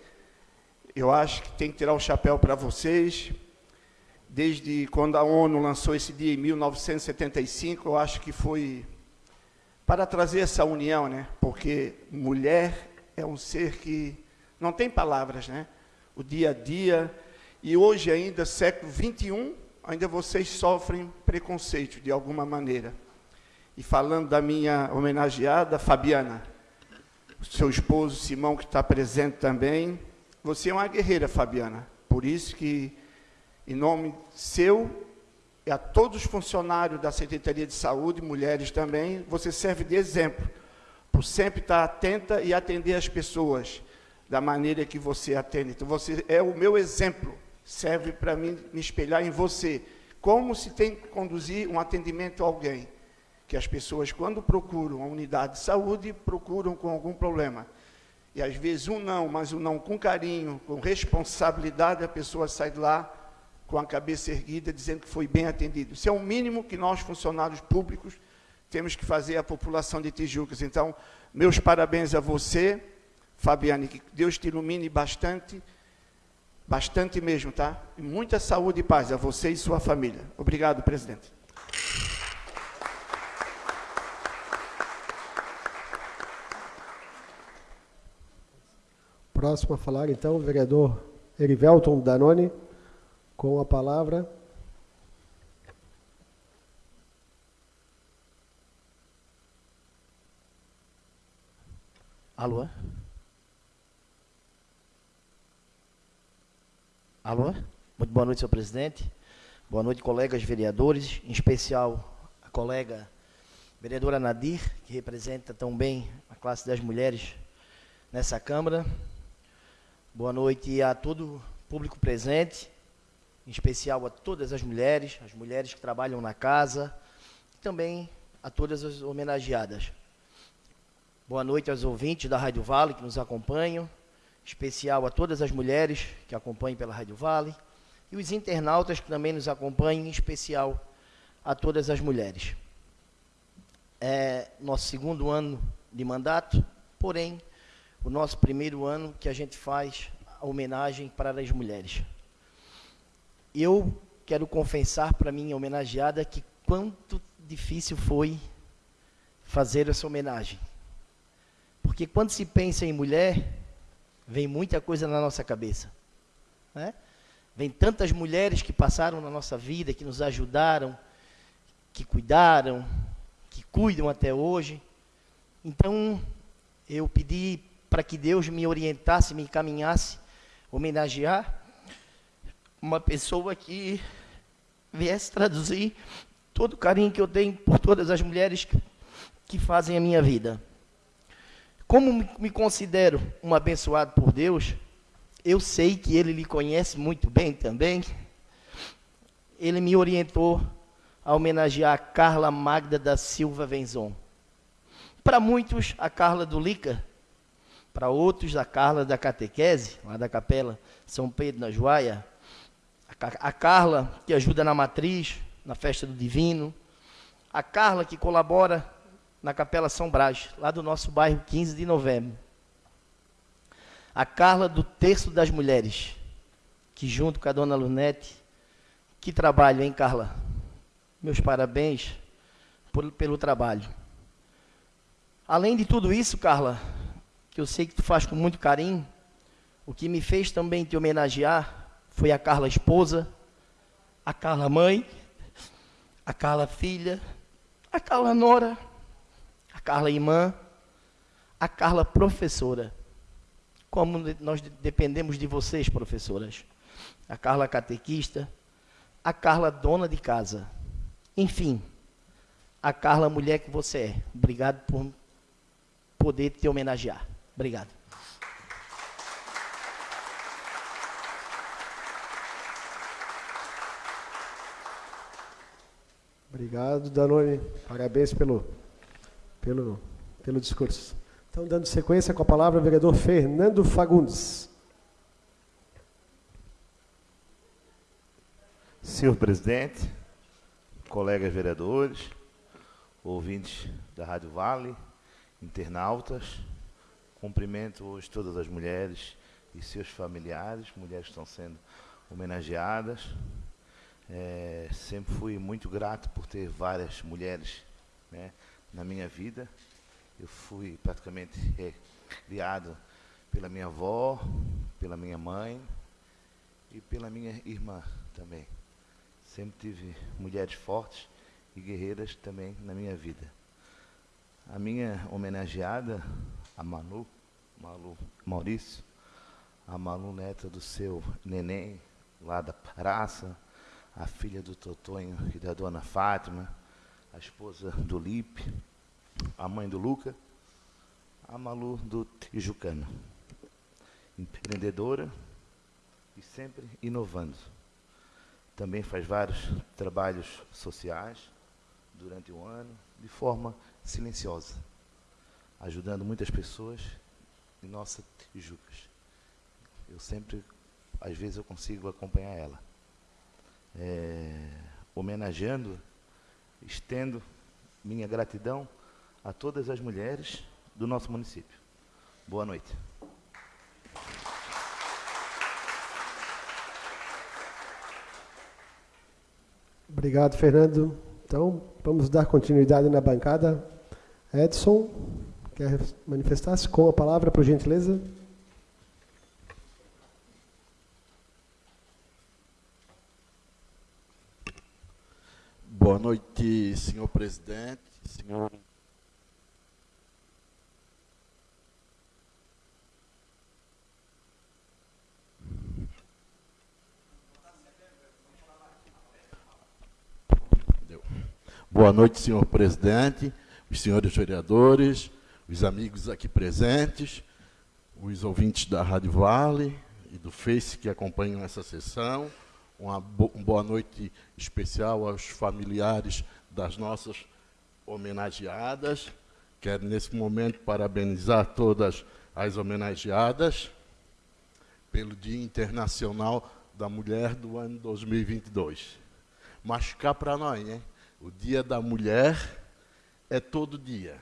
eu acho que tem que tirar o chapéu para vocês. Desde quando a ONU lançou esse dia em 1975, eu acho que foi para trazer essa união, né? Porque mulher é um ser que não tem palavras, né? O dia a dia e hoje ainda século 21, ainda vocês sofrem preconceito de alguma maneira. E falando da minha homenageada, Fabiana, seu esposo Simão, que está presente também, você é uma guerreira, Fabiana. Por isso que, em nome seu e a todos os funcionários da Secretaria de Saúde, mulheres também, você serve de exemplo, por sempre estar atenta e atender as pessoas da maneira que você atende. Então, você é o meu exemplo serve para mim me espelhar em você. Como se tem que conduzir um atendimento a alguém? Que as pessoas, quando procuram a unidade de saúde, procuram com algum problema. E às vezes um não, mas um não com carinho, com responsabilidade, a pessoa sai de lá com a cabeça erguida, dizendo que foi bem atendido. Isso é o mínimo que nós, funcionários públicos, temos que fazer à população de Tijucas. Então, meus parabéns a você, Fabiane, que Deus te ilumine bastante Bastante mesmo, tá? E muita saúde e paz a você e sua família. Obrigado, presidente. Próximo a falar, então, o vereador Erivelton Danone, com a palavra. Alô? Alô? Muito boa noite, senhor presidente. Boa noite, colegas vereadores, em especial a colega vereadora Nadir, que representa tão bem a classe das mulheres nessa Câmara. Boa noite a todo o público presente, em especial a todas as mulheres, as mulheres que trabalham na casa, e também a todas as homenageadas. Boa noite aos ouvintes da Rádio Vale que nos acompanham, especial a todas as mulheres que acompanham pela Rádio Vale e os internautas que também nos acompanham, em especial a todas as mulheres. É nosso segundo ano de mandato, porém, o nosso primeiro ano que a gente faz a homenagem para as mulheres. Eu quero confessar para minha homenageada que quanto difícil foi fazer essa homenagem. Porque quando se pensa em mulher, vem muita coisa na nossa cabeça. Né? Vem tantas mulheres que passaram na nossa vida, que nos ajudaram, que cuidaram, que cuidam até hoje. Então, eu pedi para que Deus me orientasse, me encaminhasse, homenagear uma pessoa que viesse traduzir todo o carinho que eu tenho por todas as mulheres que, que fazem a minha vida. Como me considero um abençoado por Deus, eu sei que Ele lhe conhece muito bem também. Ele me orientou a homenagear a Carla Magda da Silva Venzon. Para muitos, a Carla do Lica. Para outros, a Carla da Catequese, lá da Capela São Pedro, na Joaia. A Carla que ajuda na matriz, na festa do Divino. A Carla que colabora na Capela São Brás, lá do nosso bairro 15 de novembro. A Carla do Terço das Mulheres, que junto com a dona Lunete, que trabalho, hein, Carla? Meus parabéns por, pelo trabalho. Além de tudo isso, Carla, que eu sei que tu faz com muito carinho, o que me fez também te homenagear foi a Carla esposa, a Carla mãe, a Carla filha, a Carla nora, Carla irmã, a Carla professora. como nós dependemos de vocês, professoras. A Carla catequista, a Carla dona de casa. Enfim, a Carla mulher que você é. Obrigado por poder te homenagear. Obrigado. Obrigado, Danone. Parabéns pelo, pelo, pelo discurso. Então, dando sequência com a palavra, o vereador Fernando Fagundes. Senhor presidente, colegas vereadores, ouvintes da Rádio Vale, internautas, cumprimento hoje todas as mulheres e seus familiares, mulheres que estão sendo homenageadas, é, sempre fui muito grato por ter várias mulheres né, na minha vida. Eu fui praticamente é, criado pela minha avó, pela minha mãe e pela minha irmã também. Sempre tive mulheres fortes e guerreiras também na minha vida. A minha homenageada, a Manu, Malu Maurício, a Malu neta do seu neném, lá da praça, a filha do Totonho e da dona Fátima, a esposa do Lipe, a mãe do Luca, a Malu do Tijucano. Empreendedora e sempre inovando. Também faz vários trabalhos sociais durante o ano, de forma silenciosa, ajudando muitas pessoas em nossa Tijucas. Eu sempre, às vezes, eu consigo acompanhar ela é, homenageando, estendo minha gratidão a todas as mulheres do nosso município. Boa noite. Obrigado, Fernando. Então, vamos dar continuidade na bancada. Edson, quer manifestar-se com a palavra, por gentileza? Boa noite, senhor presidente, senhor Boa noite, senhor presidente, os senhores vereadores, os amigos aqui presentes, os ouvintes da Rádio Vale e do Face que acompanham essa sessão, uma, bo uma boa noite especial aos familiares das nossas homenageadas. Quero, nesse momento, parabenizar todas as homenageadas pelo Dia Internacional da Mulher do ano 2022. Mas cá para nós, né? O Dia da Mulher é todo dia.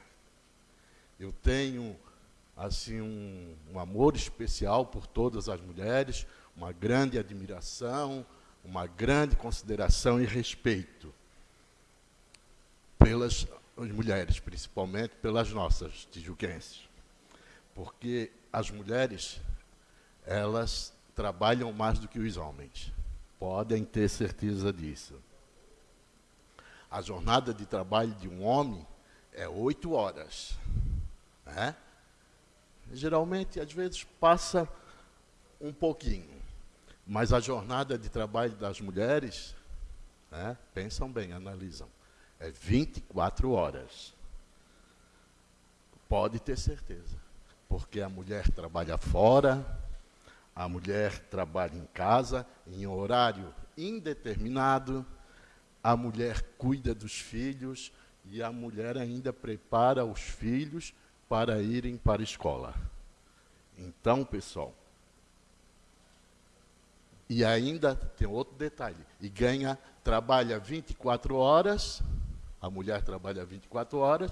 Eu tenho assim um, um amor especial por todas as mulheres, uma grande admiração, uma grande consideração e respeito pelas mulheres, principalmente pelas nossas tijuquenses. Porque as mulheres, elas trabalham mais do que os homens. Podem ter certeza disso. A jornada de trabalho de um homem é oito horas. Né? Geralmente, às vezes, passa um pouquinho. Mas a jornada de trabalho das mulheres, né, pensam bem, analisam, é 24 horas. Pode ter certeza. Porque a mulher trabalha fora, a mulher trabalha em casa, em horário indeterminado, a mulher cuida dos filhos e a mulher ainda prepara os filhos para irem para a escola. Então, pessoal, e ainda tem outro detalhe, e ganha, trabalha 24 horas, a mulher trabalha 24 horas,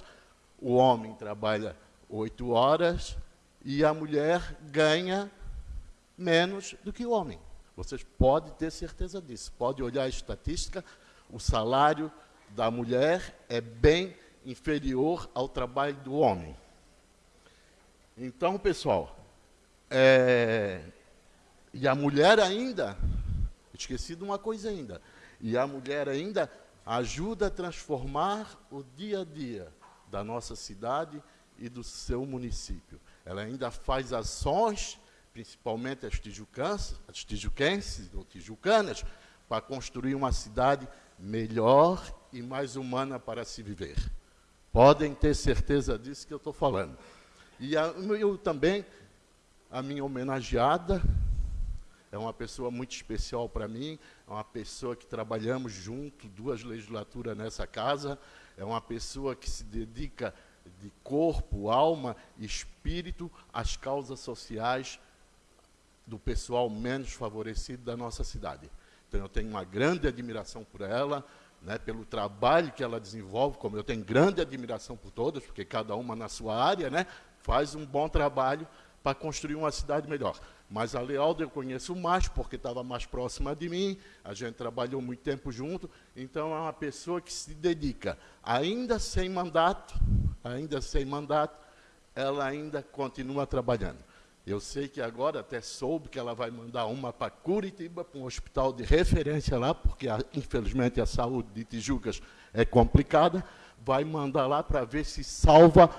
o homem trabalha 8 horas, e a mulher ganha menos do que o homem. Vocês podem ter certeza disso. Pode olhar a estatística, o salário da mulher é bem inferior ao trabalho do homem. Então, pessoal, é, e a mulher ainda, esqueci de uma coisa ainda, e a mulher ainda ajuda a transformar o dia a dia da nossa cidade e do seu município. Ela ainda faz ações principalmente as tijucãs, as tijuquenses ou tijucanas, para construir uma cidade melhor e mais humana para se viver. Podem ter certeza disso que eu estou falando. E a, eu também, a minha homenageada, é uma pessoa muito especial para mim, é uma pessoa que trabalhamos junto, duas legislaturas nessa casa, é uma pessoa que se dedica de corpo, alma e espírito às causas sociais do pessoal menos favorecido da nossa cidade. Então, eu tenho uma grande admiração por ela, né, pelo trabalho que ela desenvolve, como eu tenho grande admiração por todas, porque cada uma na sua área né, faz um bom trabalho para construir uma cidade melhor. Mas a Lealda eu conheço mais, porque estava mais próxima de mim, a gente trabalhou muito tempo junto, então é uma pessoa que se dedica, ainda sem mandato, ainda sem mandato, ela ainda continua trabalhando. Eu sei que agora até soube que ela vai mandar uma para Curitiba, para um hospital de referência lá, porque infelizmente a saúde de Tijucas é complicada, vai mandar lá para ver se salva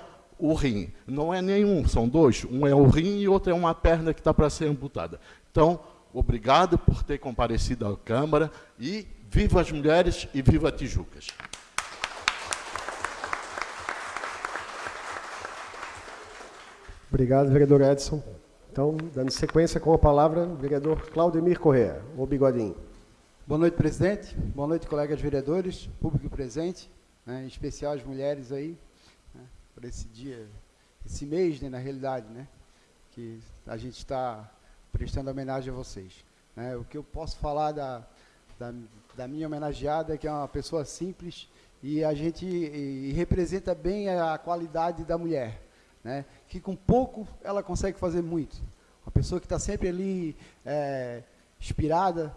o rim. Não é nenhum, são dois. Um é o rim e outro é uma perna que está para ser amputada. Então, obrigado por ter comparecido à Câmara e viva as mulheres e viva Tijucas. Obrigado, vereador Edson. Então, dando sequência com a palavra, vereador Claudemir Correa, o bigodinho. Boa noite, presidente. Boa noite, colegas vereadores, público presente, né, em especial as mulheres aí, por esse dia, esse mês, né, na realidade, né, que a gente está prestando homenagem a vocês. Né. O que eu posso falar da, da, da minha homenageada, é que é uma pessoa simples e a gente e representa bem a qualidade da mulher né? que com pouco ela consegue fazer muito. Uma pessoa que está sempre ali é, inspirada,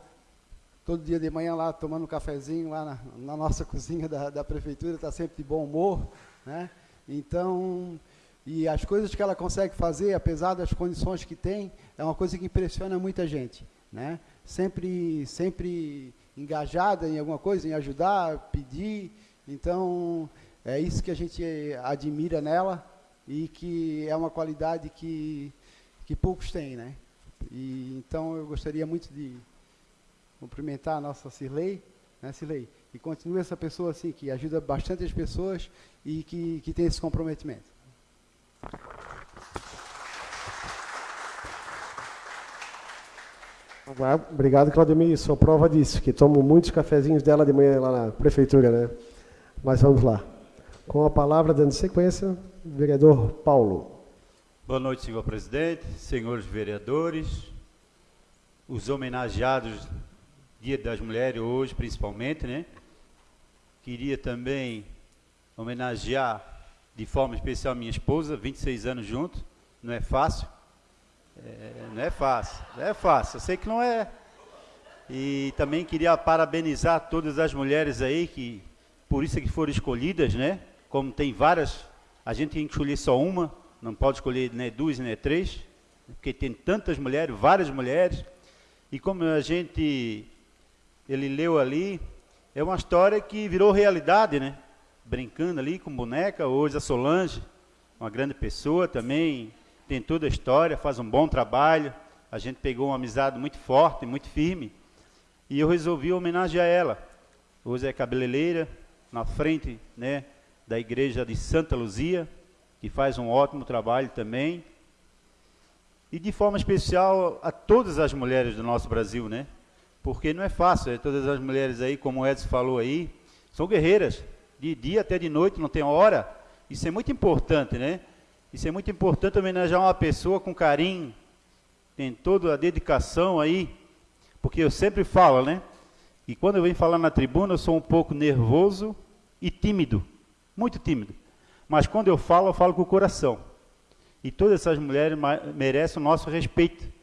todo dia de manhã lá tomando um cafezinho lá na, na nossa cozinha da, da prefeitura, está sempre de bom humor. Né? Então, e as coisas que ela consegue fazer, apesar das condições que tem, é uma coisa que impressiona muita gente. Né? Sempre, sempre engajada em alguma coisa, em ajudar, pedir. Então, é isso que a gente admira nela e que é uma qualidade que, que poucos têm, né? E, então eu gostaria muito de cumprimentar a nossa Cirlei, né, Cirlei? E continue essa pessoa assim, que ajuda bastante as pessoas e que, que tem esse comprometimento. Obrigado, Claudemir. Sou prova disso, que tomo muitos cafezinhos dela de manhã lá na prefeitura, né? Mas vamos lá. Com a palavra, dando sequência, Vereador Paulo. Boa noite, senhor presidente, senhores vereadores, os homenageados Dia das Mulheres hoje, principalmente, né? Queria também homenagear de forma especial minha esposa, 26 anos juntos, não é fácil. É, não é fácil, não é fácil, eu sei que não é. E também queria parabenizar todas as mulheres aí que, por isso é que foram escolhidas, né? Como tem várias a gente tem que escolher só uma, não pode escolher nem duas nem três, porque tem tantas mulheres, várias mulheres. E como a gente, ele leu ali, é uma história que virou realidade, né? Brincando ali com boneca, hoje a Solange, uma grande pessoa também, tem toda a história, faz um bom trabalho. A gente pegou uma amizade muito forte, muito firme. E eu resolvi homenagear ela. Hoje é cabeleireira, na frente, né? da igreja de Santa Luzia, que faz um ótimo trabalho também. E de forma especial a todas as mulheres do nosso Brasil, né? Porque não é fácil, é, todas as mulheres aí, como o Edson falou aí, são guerreiras, de dia até de noite, não tem hora. Isso é muito importante, né? Isso é muito importante homenagear uma pessoa com carinho, tem toda a dedicação aí, porque eu sempre falo, né? E quando eu venho falar na tribuna, eu sou um pouco nervoso e tímido muito tímido. Mas quando eu falo, eu falo com o coração. E todas essas mulheres merecem o nosso respeito.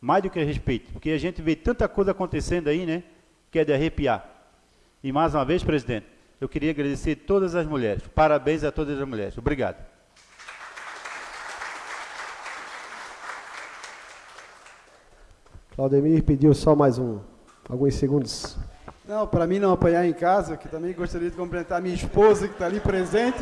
Mais do que respeito. Porque a gente vê tanta coisa acontecendo aí, né? Que é de arrepiar. E mais uma vez, presidente, eu queria agradecer todas as mulheres. Parabéns a todas as mulheres. Obrigado. Claudemir pediu só mais um, alguns segundos. Não, para mim não apanhar em casa, que também gostaria de cumprimentar minha esposa que está ali presente.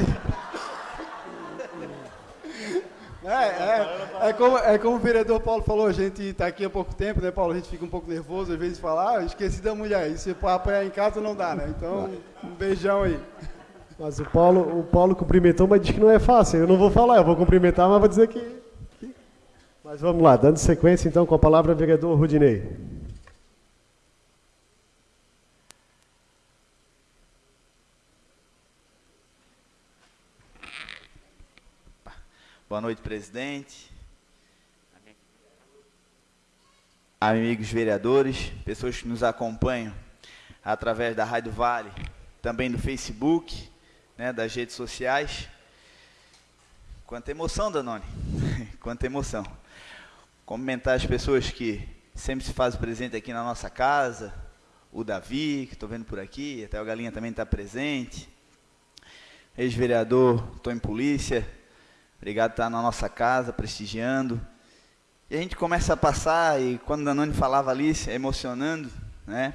É, é, é, como, é como o vereador Paulo falou, a gente está aqui há pouco tempo, né, Paulo? A gente fica um pouco nervoso às vezes de falar, ah, esqueci da mulher. E se apanhar em casa não dá, né? Então, um beijão aí. Mas o Paulo, o Paulo cumprimentou, mas disse que não é fácil. Eu não vou falar, eu vou cumprimentar, mas vou dizer que. que... Mas vamos lá, dando sequência então com a palavra vereador Rudinei. Boa noite, presidente. Amigos vereadores, pessoas que nos acompanham através da Rádio Vale, também do Facebook, né, das redes sociais. Quanta emoção, Danone. Quanta emoção. Cumprimentar as pessoas que sempre se fazem presente aqui na nossa casa. O Davi, que estou vendo por aqui, até o Galinha também está presente. Ex-vereador, estou em polícia, Obrigado por estar na nossa casa, prestigiando. E a gente começa a passar, e quando Danone falava ali, emocionando, né?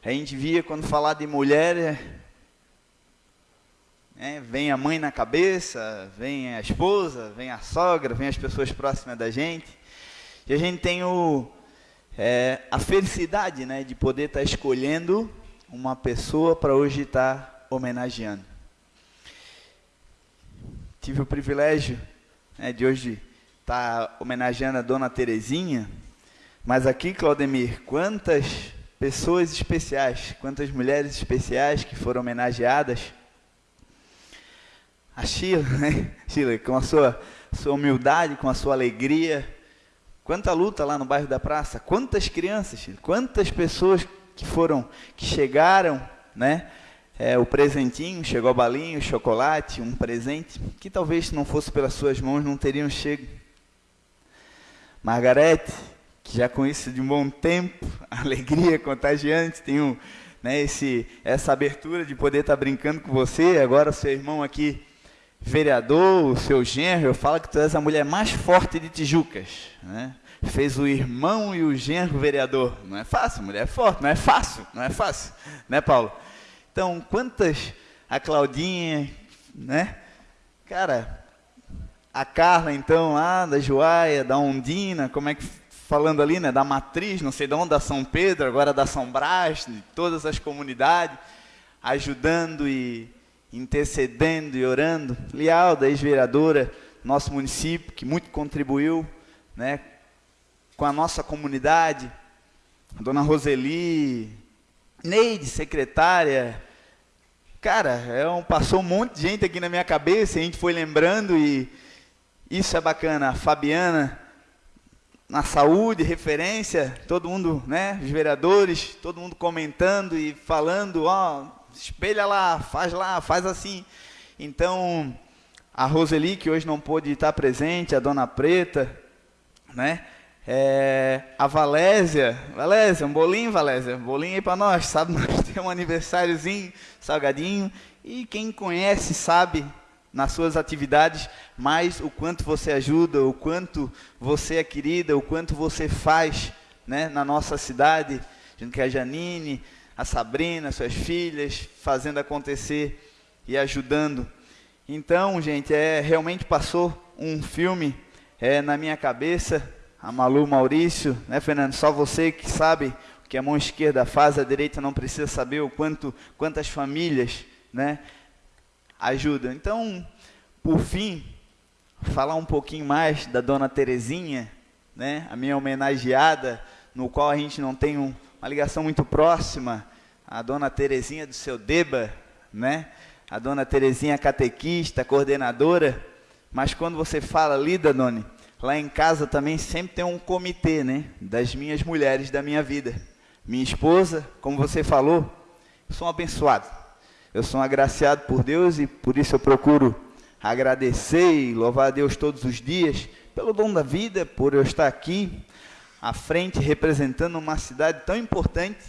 A gente via quando falar de mulher, é, vem a mãe na cabeça, vem a esposa, vem a sogra, vem as pessoas próximas da gente. E a gente tem o, é, a felicidade né, de poder estar escolhendo uma pessoa para hoje estar homenageando tive o privilégio né, de hoje estar tá homenageando a Dona Terezinha, mas aqui, Claudemir, quantas pessoas especiais, quantas mulheres especiais que foram homenageadas. A Sheila, né? Sheila, com a sua, sua humildade, com a sua alegria. Quanta luta lá no bairro da praça, quantas crianças, Sheila, quantas pessoas que foram, que chegaram, né? É, o presentinho, chegou a balinha, o chocolate, um presente, que talvez se não fosse pelas suas mãos não teriam chego. Margarete, que já conheço de um bom tempo, alegria contagiante, tenho né, esse, essa abertura de poder estar brincando com você, agora seu irmão aqui, vereador, o seu genro, eu falo que tu és a mulher mais forte de Tijucas, né? fez o irmão e o genro vereador, não é fácil, mulher é forte, não é fácil, não é fácil, né Paulo? Então, quantas a Claudinha, né? Cara, a Carla então lá da Joaia, da Ondina, como é que falando ali, né, da matriz, não sei de onde, da São Pedro, agora da São Brás, de todas as comunidades, ajudando e intercedendo e orando. Lialda, ex-vereadora, nosso município, que muito contribuiu, né, com a nossa comunidade. A dona Roseli, Neide, secretária. Cara, é um, passou um monte de gente aqui na minha cabeça, a gente foi lembrando e isso é bacana. A Fabiana, na saúde, referência, todo mundo, né, os vereadores, todo mundo comentando e falando, ó, espelha lá, faz lá, faz assim. Então, a Roseli, que hoje não pôde estar presente, a Dona Preta, né, é, a Valésia, Valésia, um bolinho, Valésia, bolinho aí para nós, sabe? Nós temos um aniversáriozinho, salgadinho, e quem conhece sabe nas suas atividades mais o quanto você ajuda, o quanto você é querida, o quanto você faz né, na nossa cidade, junto com a Janine, a Sabrina, suas filhas, fazendo acontecer e ajudando. Então, gente, é realmente passou um filme é, na minha cabeça a Malu Maurício, né, Fernando? Só você que sabe o que a mão esquerda faz, a direita não precisa saber o quanto, quantas famílias, né, ajudam. Então, por fim, falar um pouquinho mais da Dona Terezinha, né, a minha homenageada, no qual a gente não tem um, uma ligação muito próxima, a Dona Terezinha do seu Deba, né, a Dona Terezinha catequista, coordenadora, mas quando você fala ali, Danone, Lá em casa também sempre tem um comitê, né? Das minhas mulheres da minha vida. Minha esposa, como você falou, sou um abençoado. Eu sou um agraciado por Deus e por isso eu procuro agradecer e louvar a Deus todos os dias pelo dom da vida, por eu estar aqui à frente representando uma cidade tão importante,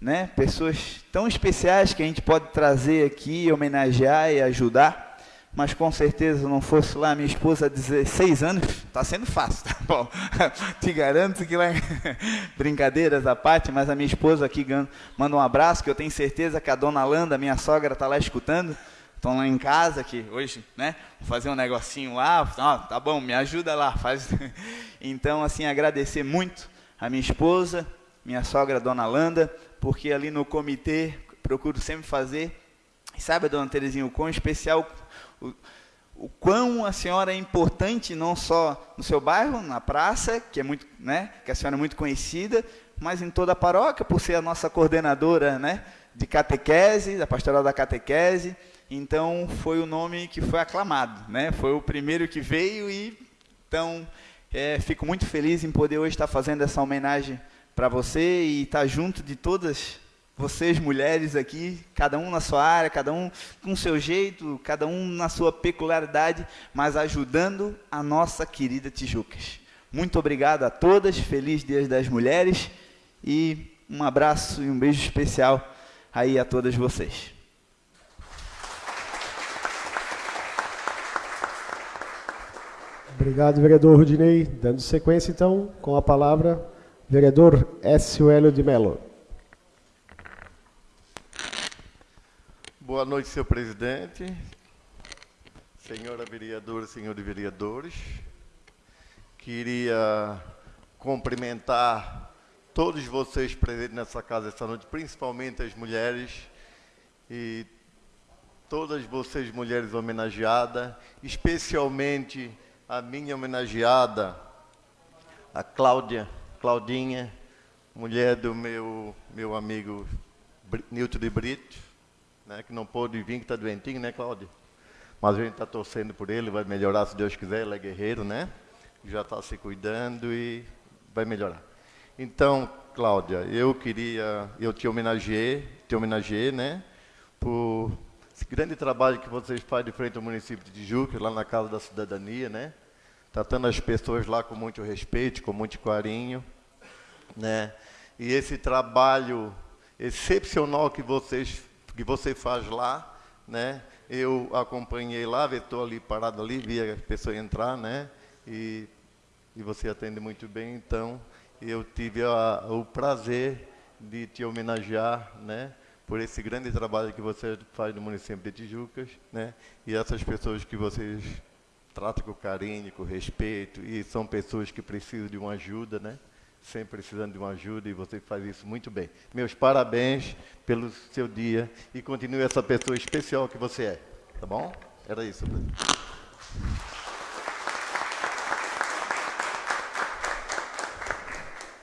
né? Pessoas tão especiais que a gente pode trazer aqui, homenagear e ajudar mas com certeza não fosse lá minha esposa há 16 anos, está sendo fácil, tá bom? Te garanto que lá, brincadeiras à parte, mas a minha esposa aqui manda um abraço, que eu tenho certeza que a dona Landa, minha sogra, está lá escutando, estão lá em casa, que hoje, né, vou fazer um negocinho lá, ah, tá bom, me ajuda lá, faz. Então, assim, agradecer muito a minha esposa, minha sogra, Dona Landa, porque ali no comitê procuro sempre fazer. E sabe, Dona Terezinha, o quão especial, o, o quão a senhora é importante não só no seu bairro, na praça, que é muito, né, que a senhora é muito conhecida, mas em toda a paróquia, por ser a nossa coordenadora, né, de catequese, da pastoral da catequese. Então foi o nome que foi aclamado, né? Foi o primeiro que veio e então é, fico muito feliz em poder hoje estar fazendo essa homenagem para você e estar junto de todas vocês mulheres aqui, cada um na sua área, cada um com seu jeito, cada um na sua peculiaridade, mas ajudando a nossa querida Tijucas. Muito obrigado a todas, feliz Dia das Mulheres e um abraço e um beijo especial aí a todas vocês. Obrigado, vereador Rudinei. Dando sequência, então, com a palavra, vereador S. Hélio de Mello. Boa noite, senhor presidente, senhora vereadora, senhores vereadores. Queria cumprimentar todos vocês presentes nessa casa esta noite, principalmente as mulheres e todas vocês mulheres homenageadas, especialmente a minha homenageada, a Cláudia, Claudinha, mulher do meu, meu amigo Nilton de Brito, né, que não pôde vir, que está doentinho, né, Cláudia? Mas a gente está torcendo por ele, vai melhorar se Deus quiser, ele é guerreiro, né? Já está se cuidando e vai melhorar. Então, Cláudia, eu queria, eu te homenageei, te homenageei, né, por esse grande trabalho que vocês fazem de frente ao município de Tijuca, lá na Casa da Cidadania, né? Tratando as pessoas lá com muito respeito, com muito carinho, né? E esse trabalho excepcional que vocês que você faz lá, né? Eu acompanhei lá, estou ali parado ali, vi a pessoa entrar, né? E, e você atende muito bem, então eu tive a, o prazer de te homenagear, né? por esse grande trabalho que você faz no município de Tijucas, né? E essas pessoas que vocês tratam com carinho, com respeito, e são pessoas que precisam de uma ajuda, né? Sempre precisando de uma ajuda, e você faz isso muito bem. Meus parabéns pelo seu dia, e continue essa pessoa especial que você é, tá bom? Era isso.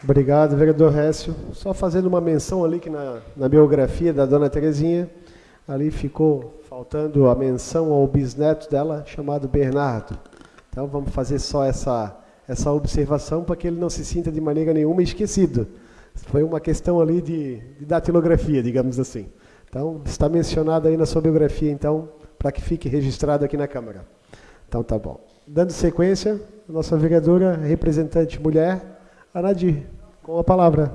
Obrigado, vereador Récio. Só fazendo uma menção ali que na, na biografia da dona Terezinha, ali ficou faltando a menção ao bisneto dela, chamado Bernardo. Então vamos fazer só essa, essa observação para que ele não se sinta de maneira nenhuma esquecido. Foi uma questão ali de, de datilografia, digamos assim. Então, está mencionado aí na sua biografia, então, para que fique registrado aqui na Câmara. Então, tá bom. Dando sequência, nossa vereadora representante mulher, Anadir. Com a palavra.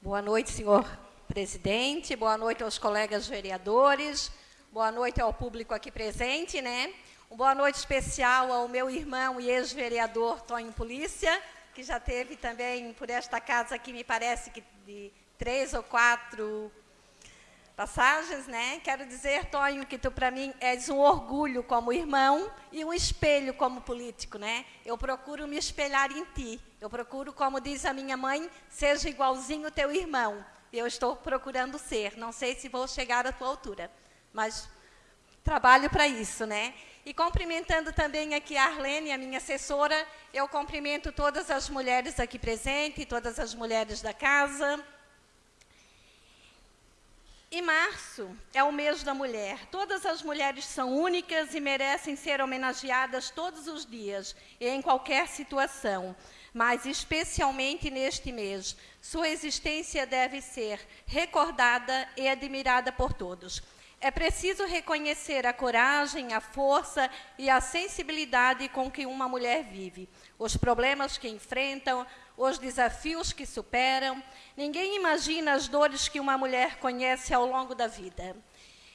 Boa noite, senhor presidente. Boa noite aos colegas vereadores. Boa noite ao público aqui presente, né? Uma boa noite especial ao meu irmão e ex-vereador Tonho Polícia, que já teve também por esta casa aqui, me parece que de três ou quatro passagens, né? Quero dizer, Tonho, que tu para mim és um orgulho como irmão e um espelho como político, né? Eu procuro me espelhar em ti. Eu procuro, como diz a minha mãe, seja igualzinho teu irmão. Eu estou procurando ser. Não sei se vou chegar à tua altura, mas trabalho para isso, né? E cumprimentando também aqui a Arlene, a minha assessora, eu cumprimento todas as mulheres aqui presentes, todas as mulheres da casa. E março é o mês da mulher. Todas as mulheres são únicas e merecem ser homenageadas todos os dias e em qualquer situação, mas especialmente neste mês. Sua existência deve ser recordada e admirada por todos. É preciso reconhecer a coragem, a força e a sensibilidade com que uma mulher vive, os problemas que enfrentam, os desafios que superam. Ninguém imagina as dores que uma mulher conhece ao longo da vida.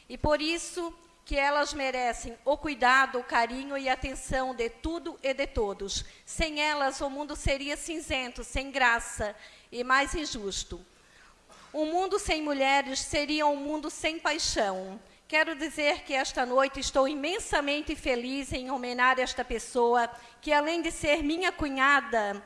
E por isso que elas merecem o cuidado, o carinho e a atenção de tudo e de todos. Sem elas, o mundo seria cinzento, sem graça e mais injusto. Um mundo sem mulheres seria um mundo sem paixão. Quero dizer que esta noite estou imensamente feliz em homenagear esta pessoa, que além de ser minha cunhada,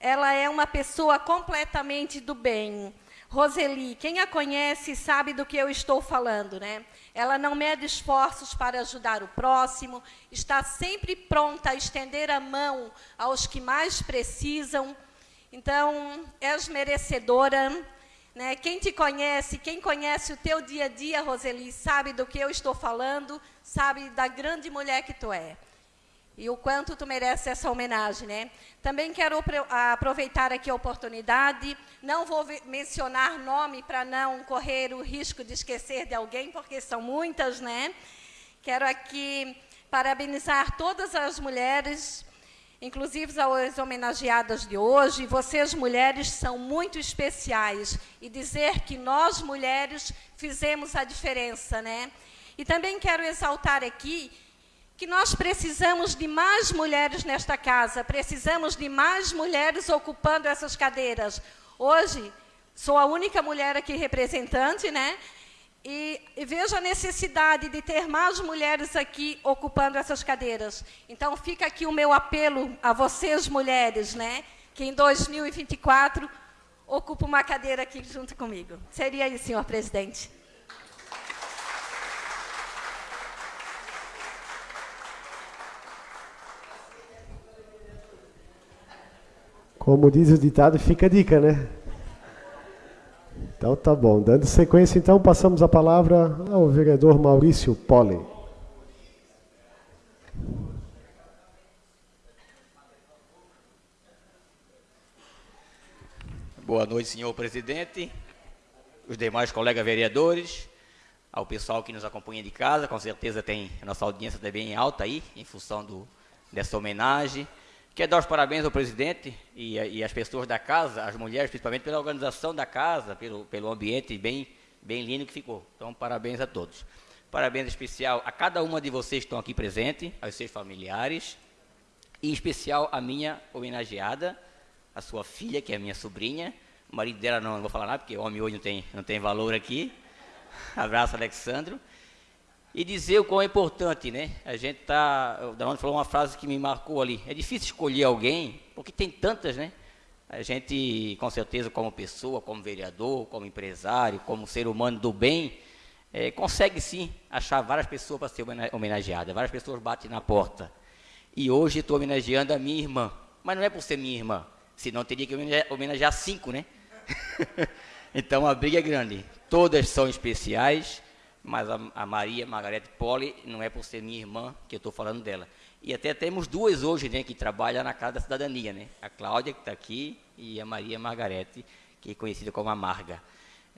ela é uma pessoa completamente do bem. Roseli, quem a conhece sabe do que eu estou falando, né? Ela não mede esforços para ajudar o próximo, está sempre pronta a estender a mão aos que mais precisam. Então, és merecedora. Né? Quem te conhece, quem conhece o teu dia a dia, Roseli, sabe do que eu estou falando, sabe da grande mulher que tu é e o quanto tu mereces essa homenagem, né? Também quero aproveitar aqui a oportunidade, não vou mencionar nome para não correr o risco de esquecer de alguém, porque são muitas, né? Quero aqui parabenizar todas as mulheres, inclusive as homenageadas de hoje. Vocês, mulheres, são muito especiais. E dizer que nós, mulheres, fizemos a diferença, né? E também quero exaltar aqui que nós precisamos de mais mulheres nesta casa, precisamos de mais mulheres ocupando essas cadeiras. Hoje, sou a única mulher aqui representante, né? E, e vejo a necessidade de ter mais mulheres aqui ocupando essas cadeiras. Então, fica aqui o meu apelo a vocês, mulheres, né? Que em 2024 ocupa uma cadeira aqui junto comigo. Seria isso, senhor presidente. Como diz o ditado, fica a dica, né? Então tá bom. Dando sequência, então, passamos a palavra ao vereador Maurício Pole. Boa noite, senhor presidente, os demais colegas vereadores, ao pessoal que nos acompanha de casa, com certeza tem a nossa audiência também alta aí, em função do, dessa homenagem. Quero dar os parabéns ao presidente e, e às pessoas da casa, as mulheres principalmente, pela organização da casa, pelo, pelo ambiente bem, bem lindo que ficou. Então, parabéns a todos. Parabéns especial a cada uma de vocês que estão aqui presentes, aos seus familiares, e em especial a minha homenageada, a sua filha, que é minha sobrinha. O marido dela não, não vou falar nada, porque homem hoje não tem, não tem valor aqui. Abraço, Alexandro. E dizer o quão é importante, né? A gente tá. O Danone falou uma frase que me marcou ali. É difícil escolher alguém, porque tem tantas, né? A gente, com certeza, como pessoa, como vereador, como empresário, como ser humano do bem, é, consegue sim achar várias pessoas para ser homenageada. Várias pessoas batem na porta. E hoje estou homenageando a minha irmã. Mas não é por ser minha irmã, senão teria que homenagear cinco, né? então a briga é grande. Todas são especiais mas a, a Maria Margarete Poli não é por ser minha irmã que eu estou falando dela. E até temos duas hoje, né, que trabalham na Casa da Cidadania, né? A Cláudia, que está aqui, e a Maria Margarete, que é conhecida como a Marga.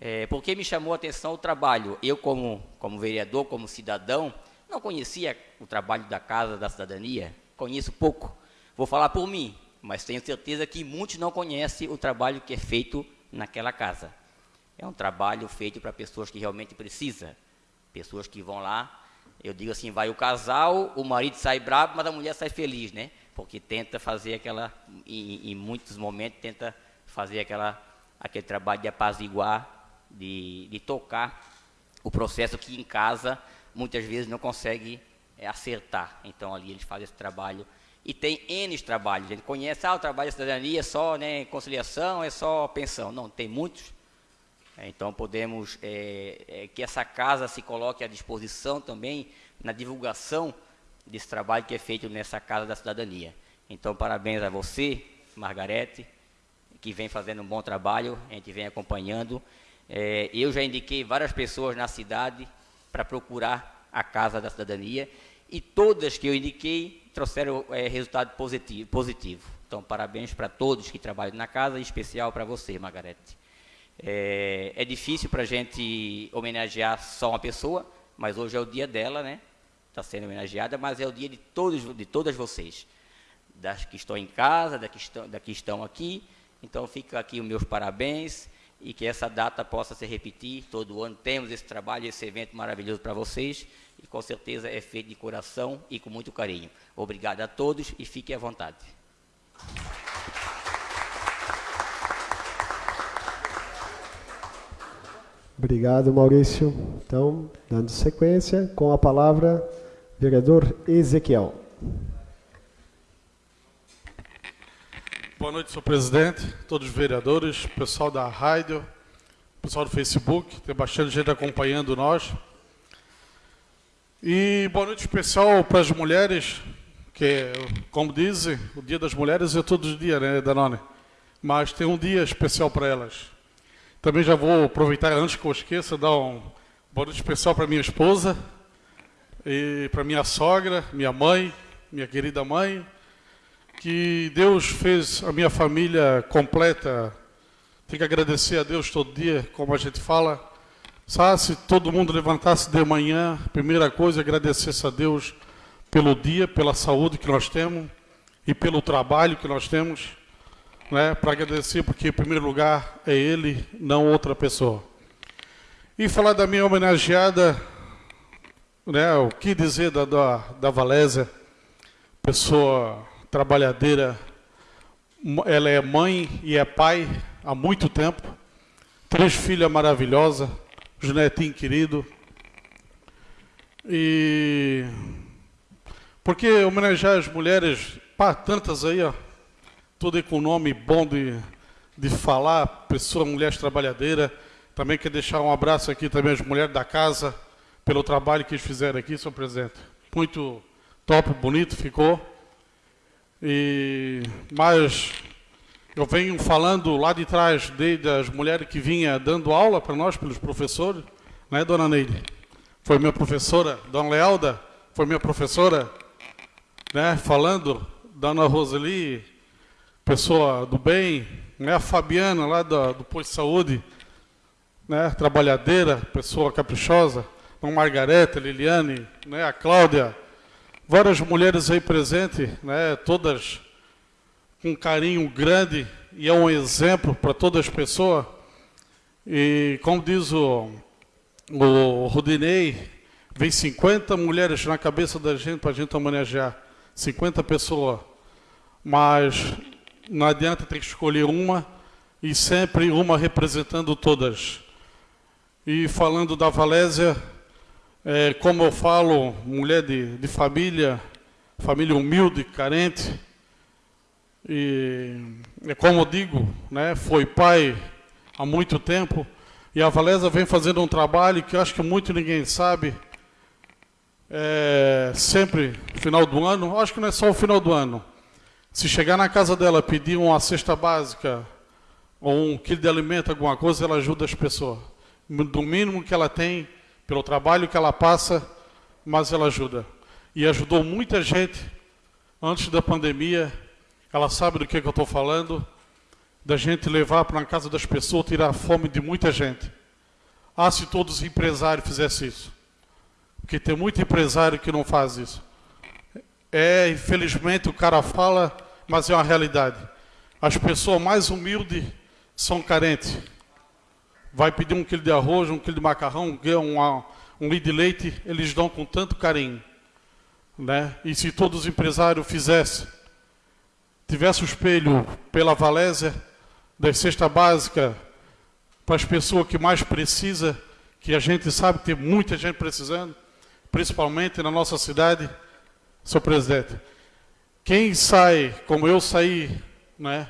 É, porque me chamou a atenção o trabalho. Eu, como, como vereador, como cidadão, não conhecia o trabalho da Casa da Cidadania, conheço pouco. Vou falar por mim, mas tenho certeza que muitos não conhecem o trabalho que é feito naquela casa. É um trabalho feito para pessoas que realmente precisam. Pessoas que vão lá, eu digo assim, vai o casal, o marido sai bravo, mas a mulher sai feliz, né? Porque tenta fazer aquela, em, em muitos momentos, tenta fazer aquela, aquele trabalho de apaziguar, de, de tocar o processo que em casa muitas vezes não consegue é, acertar. Então ali eles fazem esse trabalho. E tem N trabalhos. Gente conhece, ah, o trabalho da cidadania é só né, conciliação, é só pensão. Não, tem muitos então podemos é, é, que essa casa se coloque à disposição também na divulgação desse trabalho que é feito nessa casa da cidadania. Então parabéns a você, Margarete, que vem fazendo um bom trabalho, a gente vem acompanhando. É, eu já indiquei várias pessoas na cidade para procurar a casa da cidadania e todas que eu indiquei trouxeram é, resultado positivo, positivo. Então parabéns para todos que trabalham na casa, em especial para você, Margarete. É, é difícil para a gente homenagear só uma pessoa, mas hoje é o dia dela, né? Está sendo homenageada, mas é o dia de todos, de todas vocês, das que estão em casa, das que estão, das que estão aqui. Então fica aqui os meus parabéns e que essa data possa se repetir. Todo ano temos esse trabalho, esse evento maravilhoso para vocês e com certeza é feito de coração e com muito carinho. Obrigado a todos e fiquem à vontade. Obrigado, Maurício. Então, dando sequência, com a palavra, vereador Ezequiel. Boa noite, senhor presidente, todos os vereadores, pessoal da rádio, pessoal do Facebook, tem bastante gente acompanhando nós. E boa noite especial para as mulheres, que, como dizem, o Dia das Mulheres é todos os dias, né, Danone? Mas tem um dia especial para elas. Também já vou aproveitar, antes que eu esqueça, dar um boa noite especial para minha esposa, e para minha sogra, minha mãe, minha querida mãe, que Deus fez a minha família completa. Tenho que agradecer a Deus todo dia, como a gente fala. Sabe, se todo mundo levantasse de manhã, primeira coisa, agradecesse a Deus pelo dia, pela saúde que nós temos e pelo trabalho que nós temos, né? Para agradecer, porque em primeiro lugar é Ele, não outra pessoa. E falar da minha homenageada, né? O que dizer da, da, da Valésia, pessoa trabalhadeira, ela é mãe e é pai há muito tempo, três filhas maravilhosas, Junetinho querido. E porque homenagear as mulheres, pá, tantas aí, ó, tudo com nome bom de, de falar, pessoa, mulher trabalhadeira. Também quer deixar um abraço aqui também às mulheres da casa, pelo trabalho que eles fizeram aqui, senhor presidente. Muito top, bonito ficou. E, mas eu venho falando lá de trás desde as mulheres que vinha dando aula para nós, pelos professores, né, dona Neide? Foi minha professora, dona Lealda, foi minha professora, né, falando, dona Roseli, pessoa do bem, né, a Fabiana lá do, do posto de saúde, né, trabalhadeira, pessoa caprichosa, a Margareta, Liliane, né, a Cláudia, várias mulheres aí presentes, né, todas com carinho grande e é um exemplo para todas as pessoas. E como diz o, o Rudinei, vem 50 mulheres na cabeça da gente para a gente homenagear. 50 pessoas. Mas não adianta ter que escolher uma e sempre uma representando todas. E falando da Valésia, é, como eu falo, mulher de, de família, família humilde, carente, e é como eu digo, né, foi pai há muito tempo, e a Valésia vem fazendo um trabalho que eu acho que muito ninguém sabe, é, sempre, final do ano, acho que não é só o final do ano, se chegar na casa dela pedir uma cesta básica, ou um quilo de alimento, alguma coisa, ela ajuda as pessoas. Do mínimo que ela tem, pelo trabalho que ela passa, mas ela ajuda. E ajudou muita gente antes da pandemia, ela sabe do que, que eu estou falando, da gente levar para a casa das pessoas, tirar a fome de muita gente. Ah, se todos os empresários fizessem isso. Porque tem muito empresário que não faz isso. É, infelizmente, o cara fala, mas é uma realidade. As pessoas mais humildes são carentes. Vai pedir um quilo de arroz, um quilo de macarrão, um, um litro de leite, eles dão com tanto carinho. Né? E se todos os empresários fizessem tivesse o espelho pela Valésia, da cesta básica, para as pessoas que mais precisa, que a gente sabe que tem muita gente precisando, principalmente na nossa cidade, senhor presidente. Quem sai, como eu saí, né?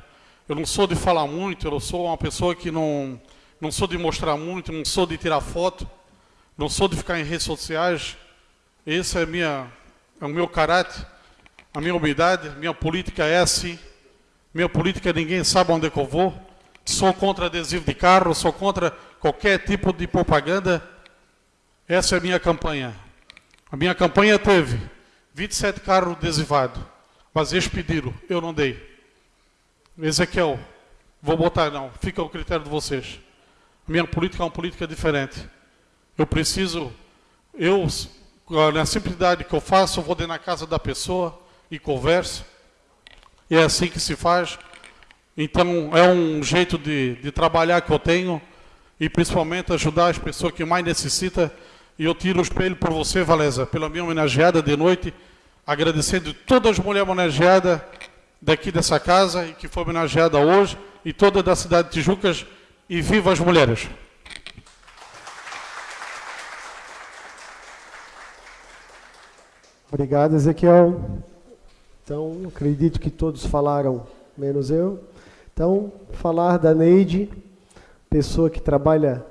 Eu não sou de falar muito, eu sou uma pessoa que não, não sou de mostrar muito, não sou de tirar foto, não sou de ficar em redes sociais. Esse é, minha, é o meu caráter. A minha humildade, minha política é assim. Minha política ninguém sabe onde é eu vou. Sou contra adesivo de carro, sou contra qualquer tipo de propaganda. Essa é a minha campanha. A minha campanha teve 27 carros adesivados, mas eles pediram, eu não dei. Ezequiel, vou botar não, fica ao critério de vocês. Minha política é uma política diferente. Eu preciso, eu, na simplicidade que eu faço, eu vou dentro na casa da pessoa, e conversa. E é assim que se faz. Então, é um jeito de, de trabalhar que eu tenho e principalmente ajudar as pessoas que mais necessitam. E eu tiro o espelho por você, Valesa, pela minha homenageada de noite, agradecendo todas as mulheres homenageadas daqui dessa casa e que foi homenageada hoje, e toda da cidade de Tijucas, e viva as mulheres! Obrigado, Ezequiel. Então, acredito que todos falaram, menos eu. Então, falar da Neide, pessoa que trabalha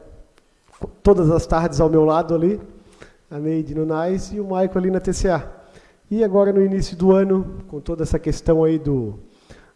todas as tardes ao meu lado ali, a Neide no e o Maico ali na TCA. E agora no início do ano, com toda essa questão aí do,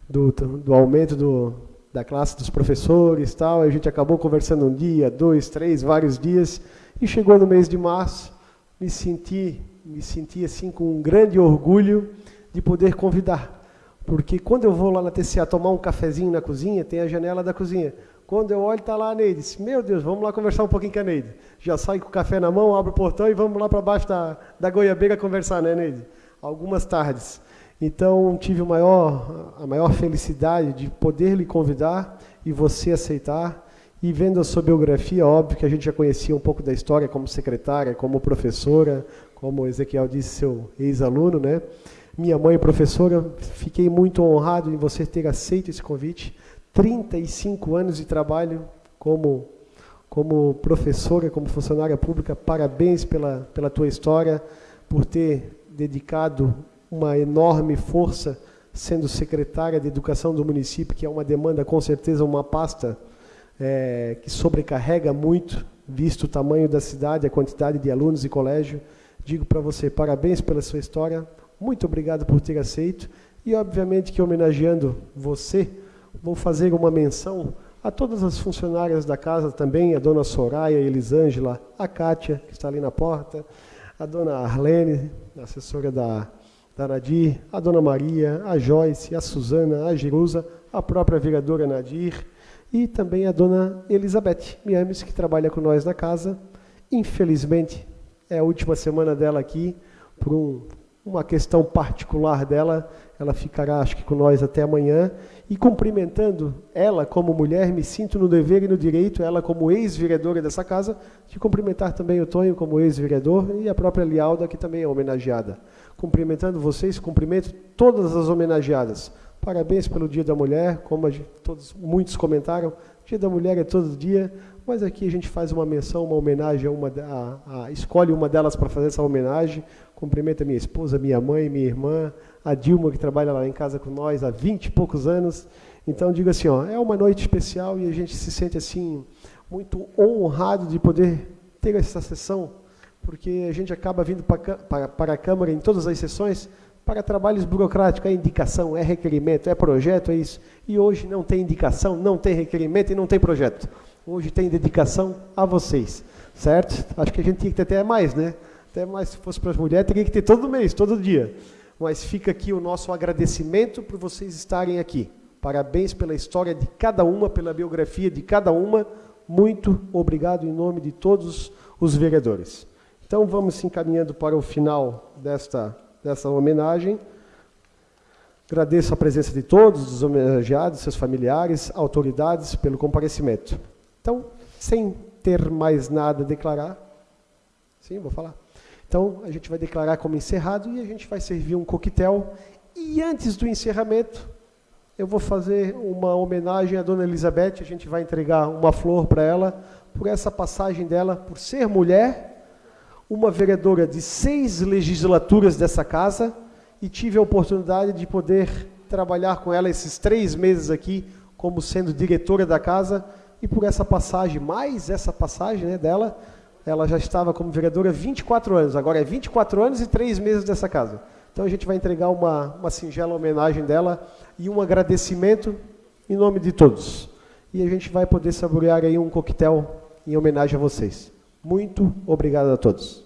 do, do aumento do, da classe dos professores tal, a gente acabou conversando um dia, dois, três, vários dias, e chegou no mês de março, me senti, me senti assim com um grande orgulho de poder convidar. Porque quando eu vou lá na TCA tomar um cafezinho na cozinha, tem a janela da cozinha. Quando eu olho, está lá a Neide. Meu Deus, vamos lá conversar um pouquinho com a Neide. Já sai com o café na mão, abre o portão e vamos lá para baixo da, da goiabeira conversar, né, Neide? Algumas tardes. Então, tive o maior, a maior felicidade de poder lhe convidar e você aceitar. E vendo a sua biografia, óbvio que a gente já conhecia um pouco da história como secretária, como professora, como o Ezequiel disse, seu ex-aluno, né? Minha mãe professora, fiquei muito honrado em você ter aceito esse convite. 35 anos de trabalho como, como professora, como funcionária pública. Parabéns pela, pela tua história, por ter dedicado uma enorme força sendo secretária de educação do município, que é uma demanda, com certeza, uma pasta é, que sobrecarrega muito, visto o tamanho da cidade, a quantidade de alunos e colégio. Digo para você, parabéns pela sua história, muito obrigado por ter aceito, e obviamente que homenageando você, vou fazer uma menção a todas as funcionárias da casa também, a dona Soraya, a Elisângela, a Kátia, que está ali na porta, a dona Arlene, assessora da, da Nadir, a dona Maria, a Joyce, a Suzana, a Jerusa, a própria vereadora Nadir e também a dona Elizabeth Miames, que trabalha com nós na casa. Infelizmente, é a última semana dela aqui, por um, uma questão particular dela, ela ficará, acho que, com nós até amanhã. E cumprimentando ela como mulher, me sinto no dever e no direito, ela como ex-vereadora dessa casa, de cumprimentar também o Tonho como ex-vereador e a própria Lialda, que também é homenageada. Cumprimentando vocês, cumprimento todas as homenageadas. Parabéns pelo Dia da Mulher, como todos, muitos comentaram, Dia da Mulher é todo dia, mas aqui a gente faz uma menção, uma homenagem uma, a, a, escolhe uma delas para fazer essa homenagem. Cumprimento a minha esposa, minha mãe, minha irmã, a Dilma, que trabalha lá em casa com nós há 20 e poucos anos. Então, digo assim, ó, é uma noite especial e a gente se sente assim muito honrado de poder ter essa sessão, porque a gente acaba vindo para, para, para a Câmara em todas as sessões para trabalhos burocráticos, é indicação, é requerimento, é projeto, é isso. E hoje não tem indicação, não tem requerimento e não tem projeto. Hoje tem dedicação a vocês, certo? Acho que a gente tinha que ter até mais, né? Até mais se fosse para as mulheres, teria que ter todo mês, todo dia mas fica aqui o nosso agradecimento por vocês estarem aqui. Parabéns pela história de cada uma, pela biografia de cada uma. Muito obrigado em nome de todos os vereadores. Então vamos se encaminhando para o final desta, dessa homenagem. Agradeço a presença de todos os homenageados, seus familiares, autoridades, pelo comparecimento. Então, sem ter mais nada a declarar, sim, vou falar. Então, a gente vai declarar como encerrado e a gente vai servir um coquetel. E antes do encerramento, eu vou fazer uma homenagem à dona Elizabeth, a gente vai entregar uma flor para ela, por essa passagem dela, por ser mulher, uma vereadora de seis legislaturas dessa casa, e tive a oportunidade de poder trabalhar com ela esses três meses aqui, como sendo diretora da casa, e por essa passagem, mais essa passagem né, dela, ela já estava como vereadora 24 anos, agora é 24 anos e 3 meses dessa casa. Então a gente vai entregar uma, uma singela homenagem dela e um agradecimento em nome de todos. E a gente vai poder saborear aí um coquetel em homenagem a vocês. Muito obrigado a todos.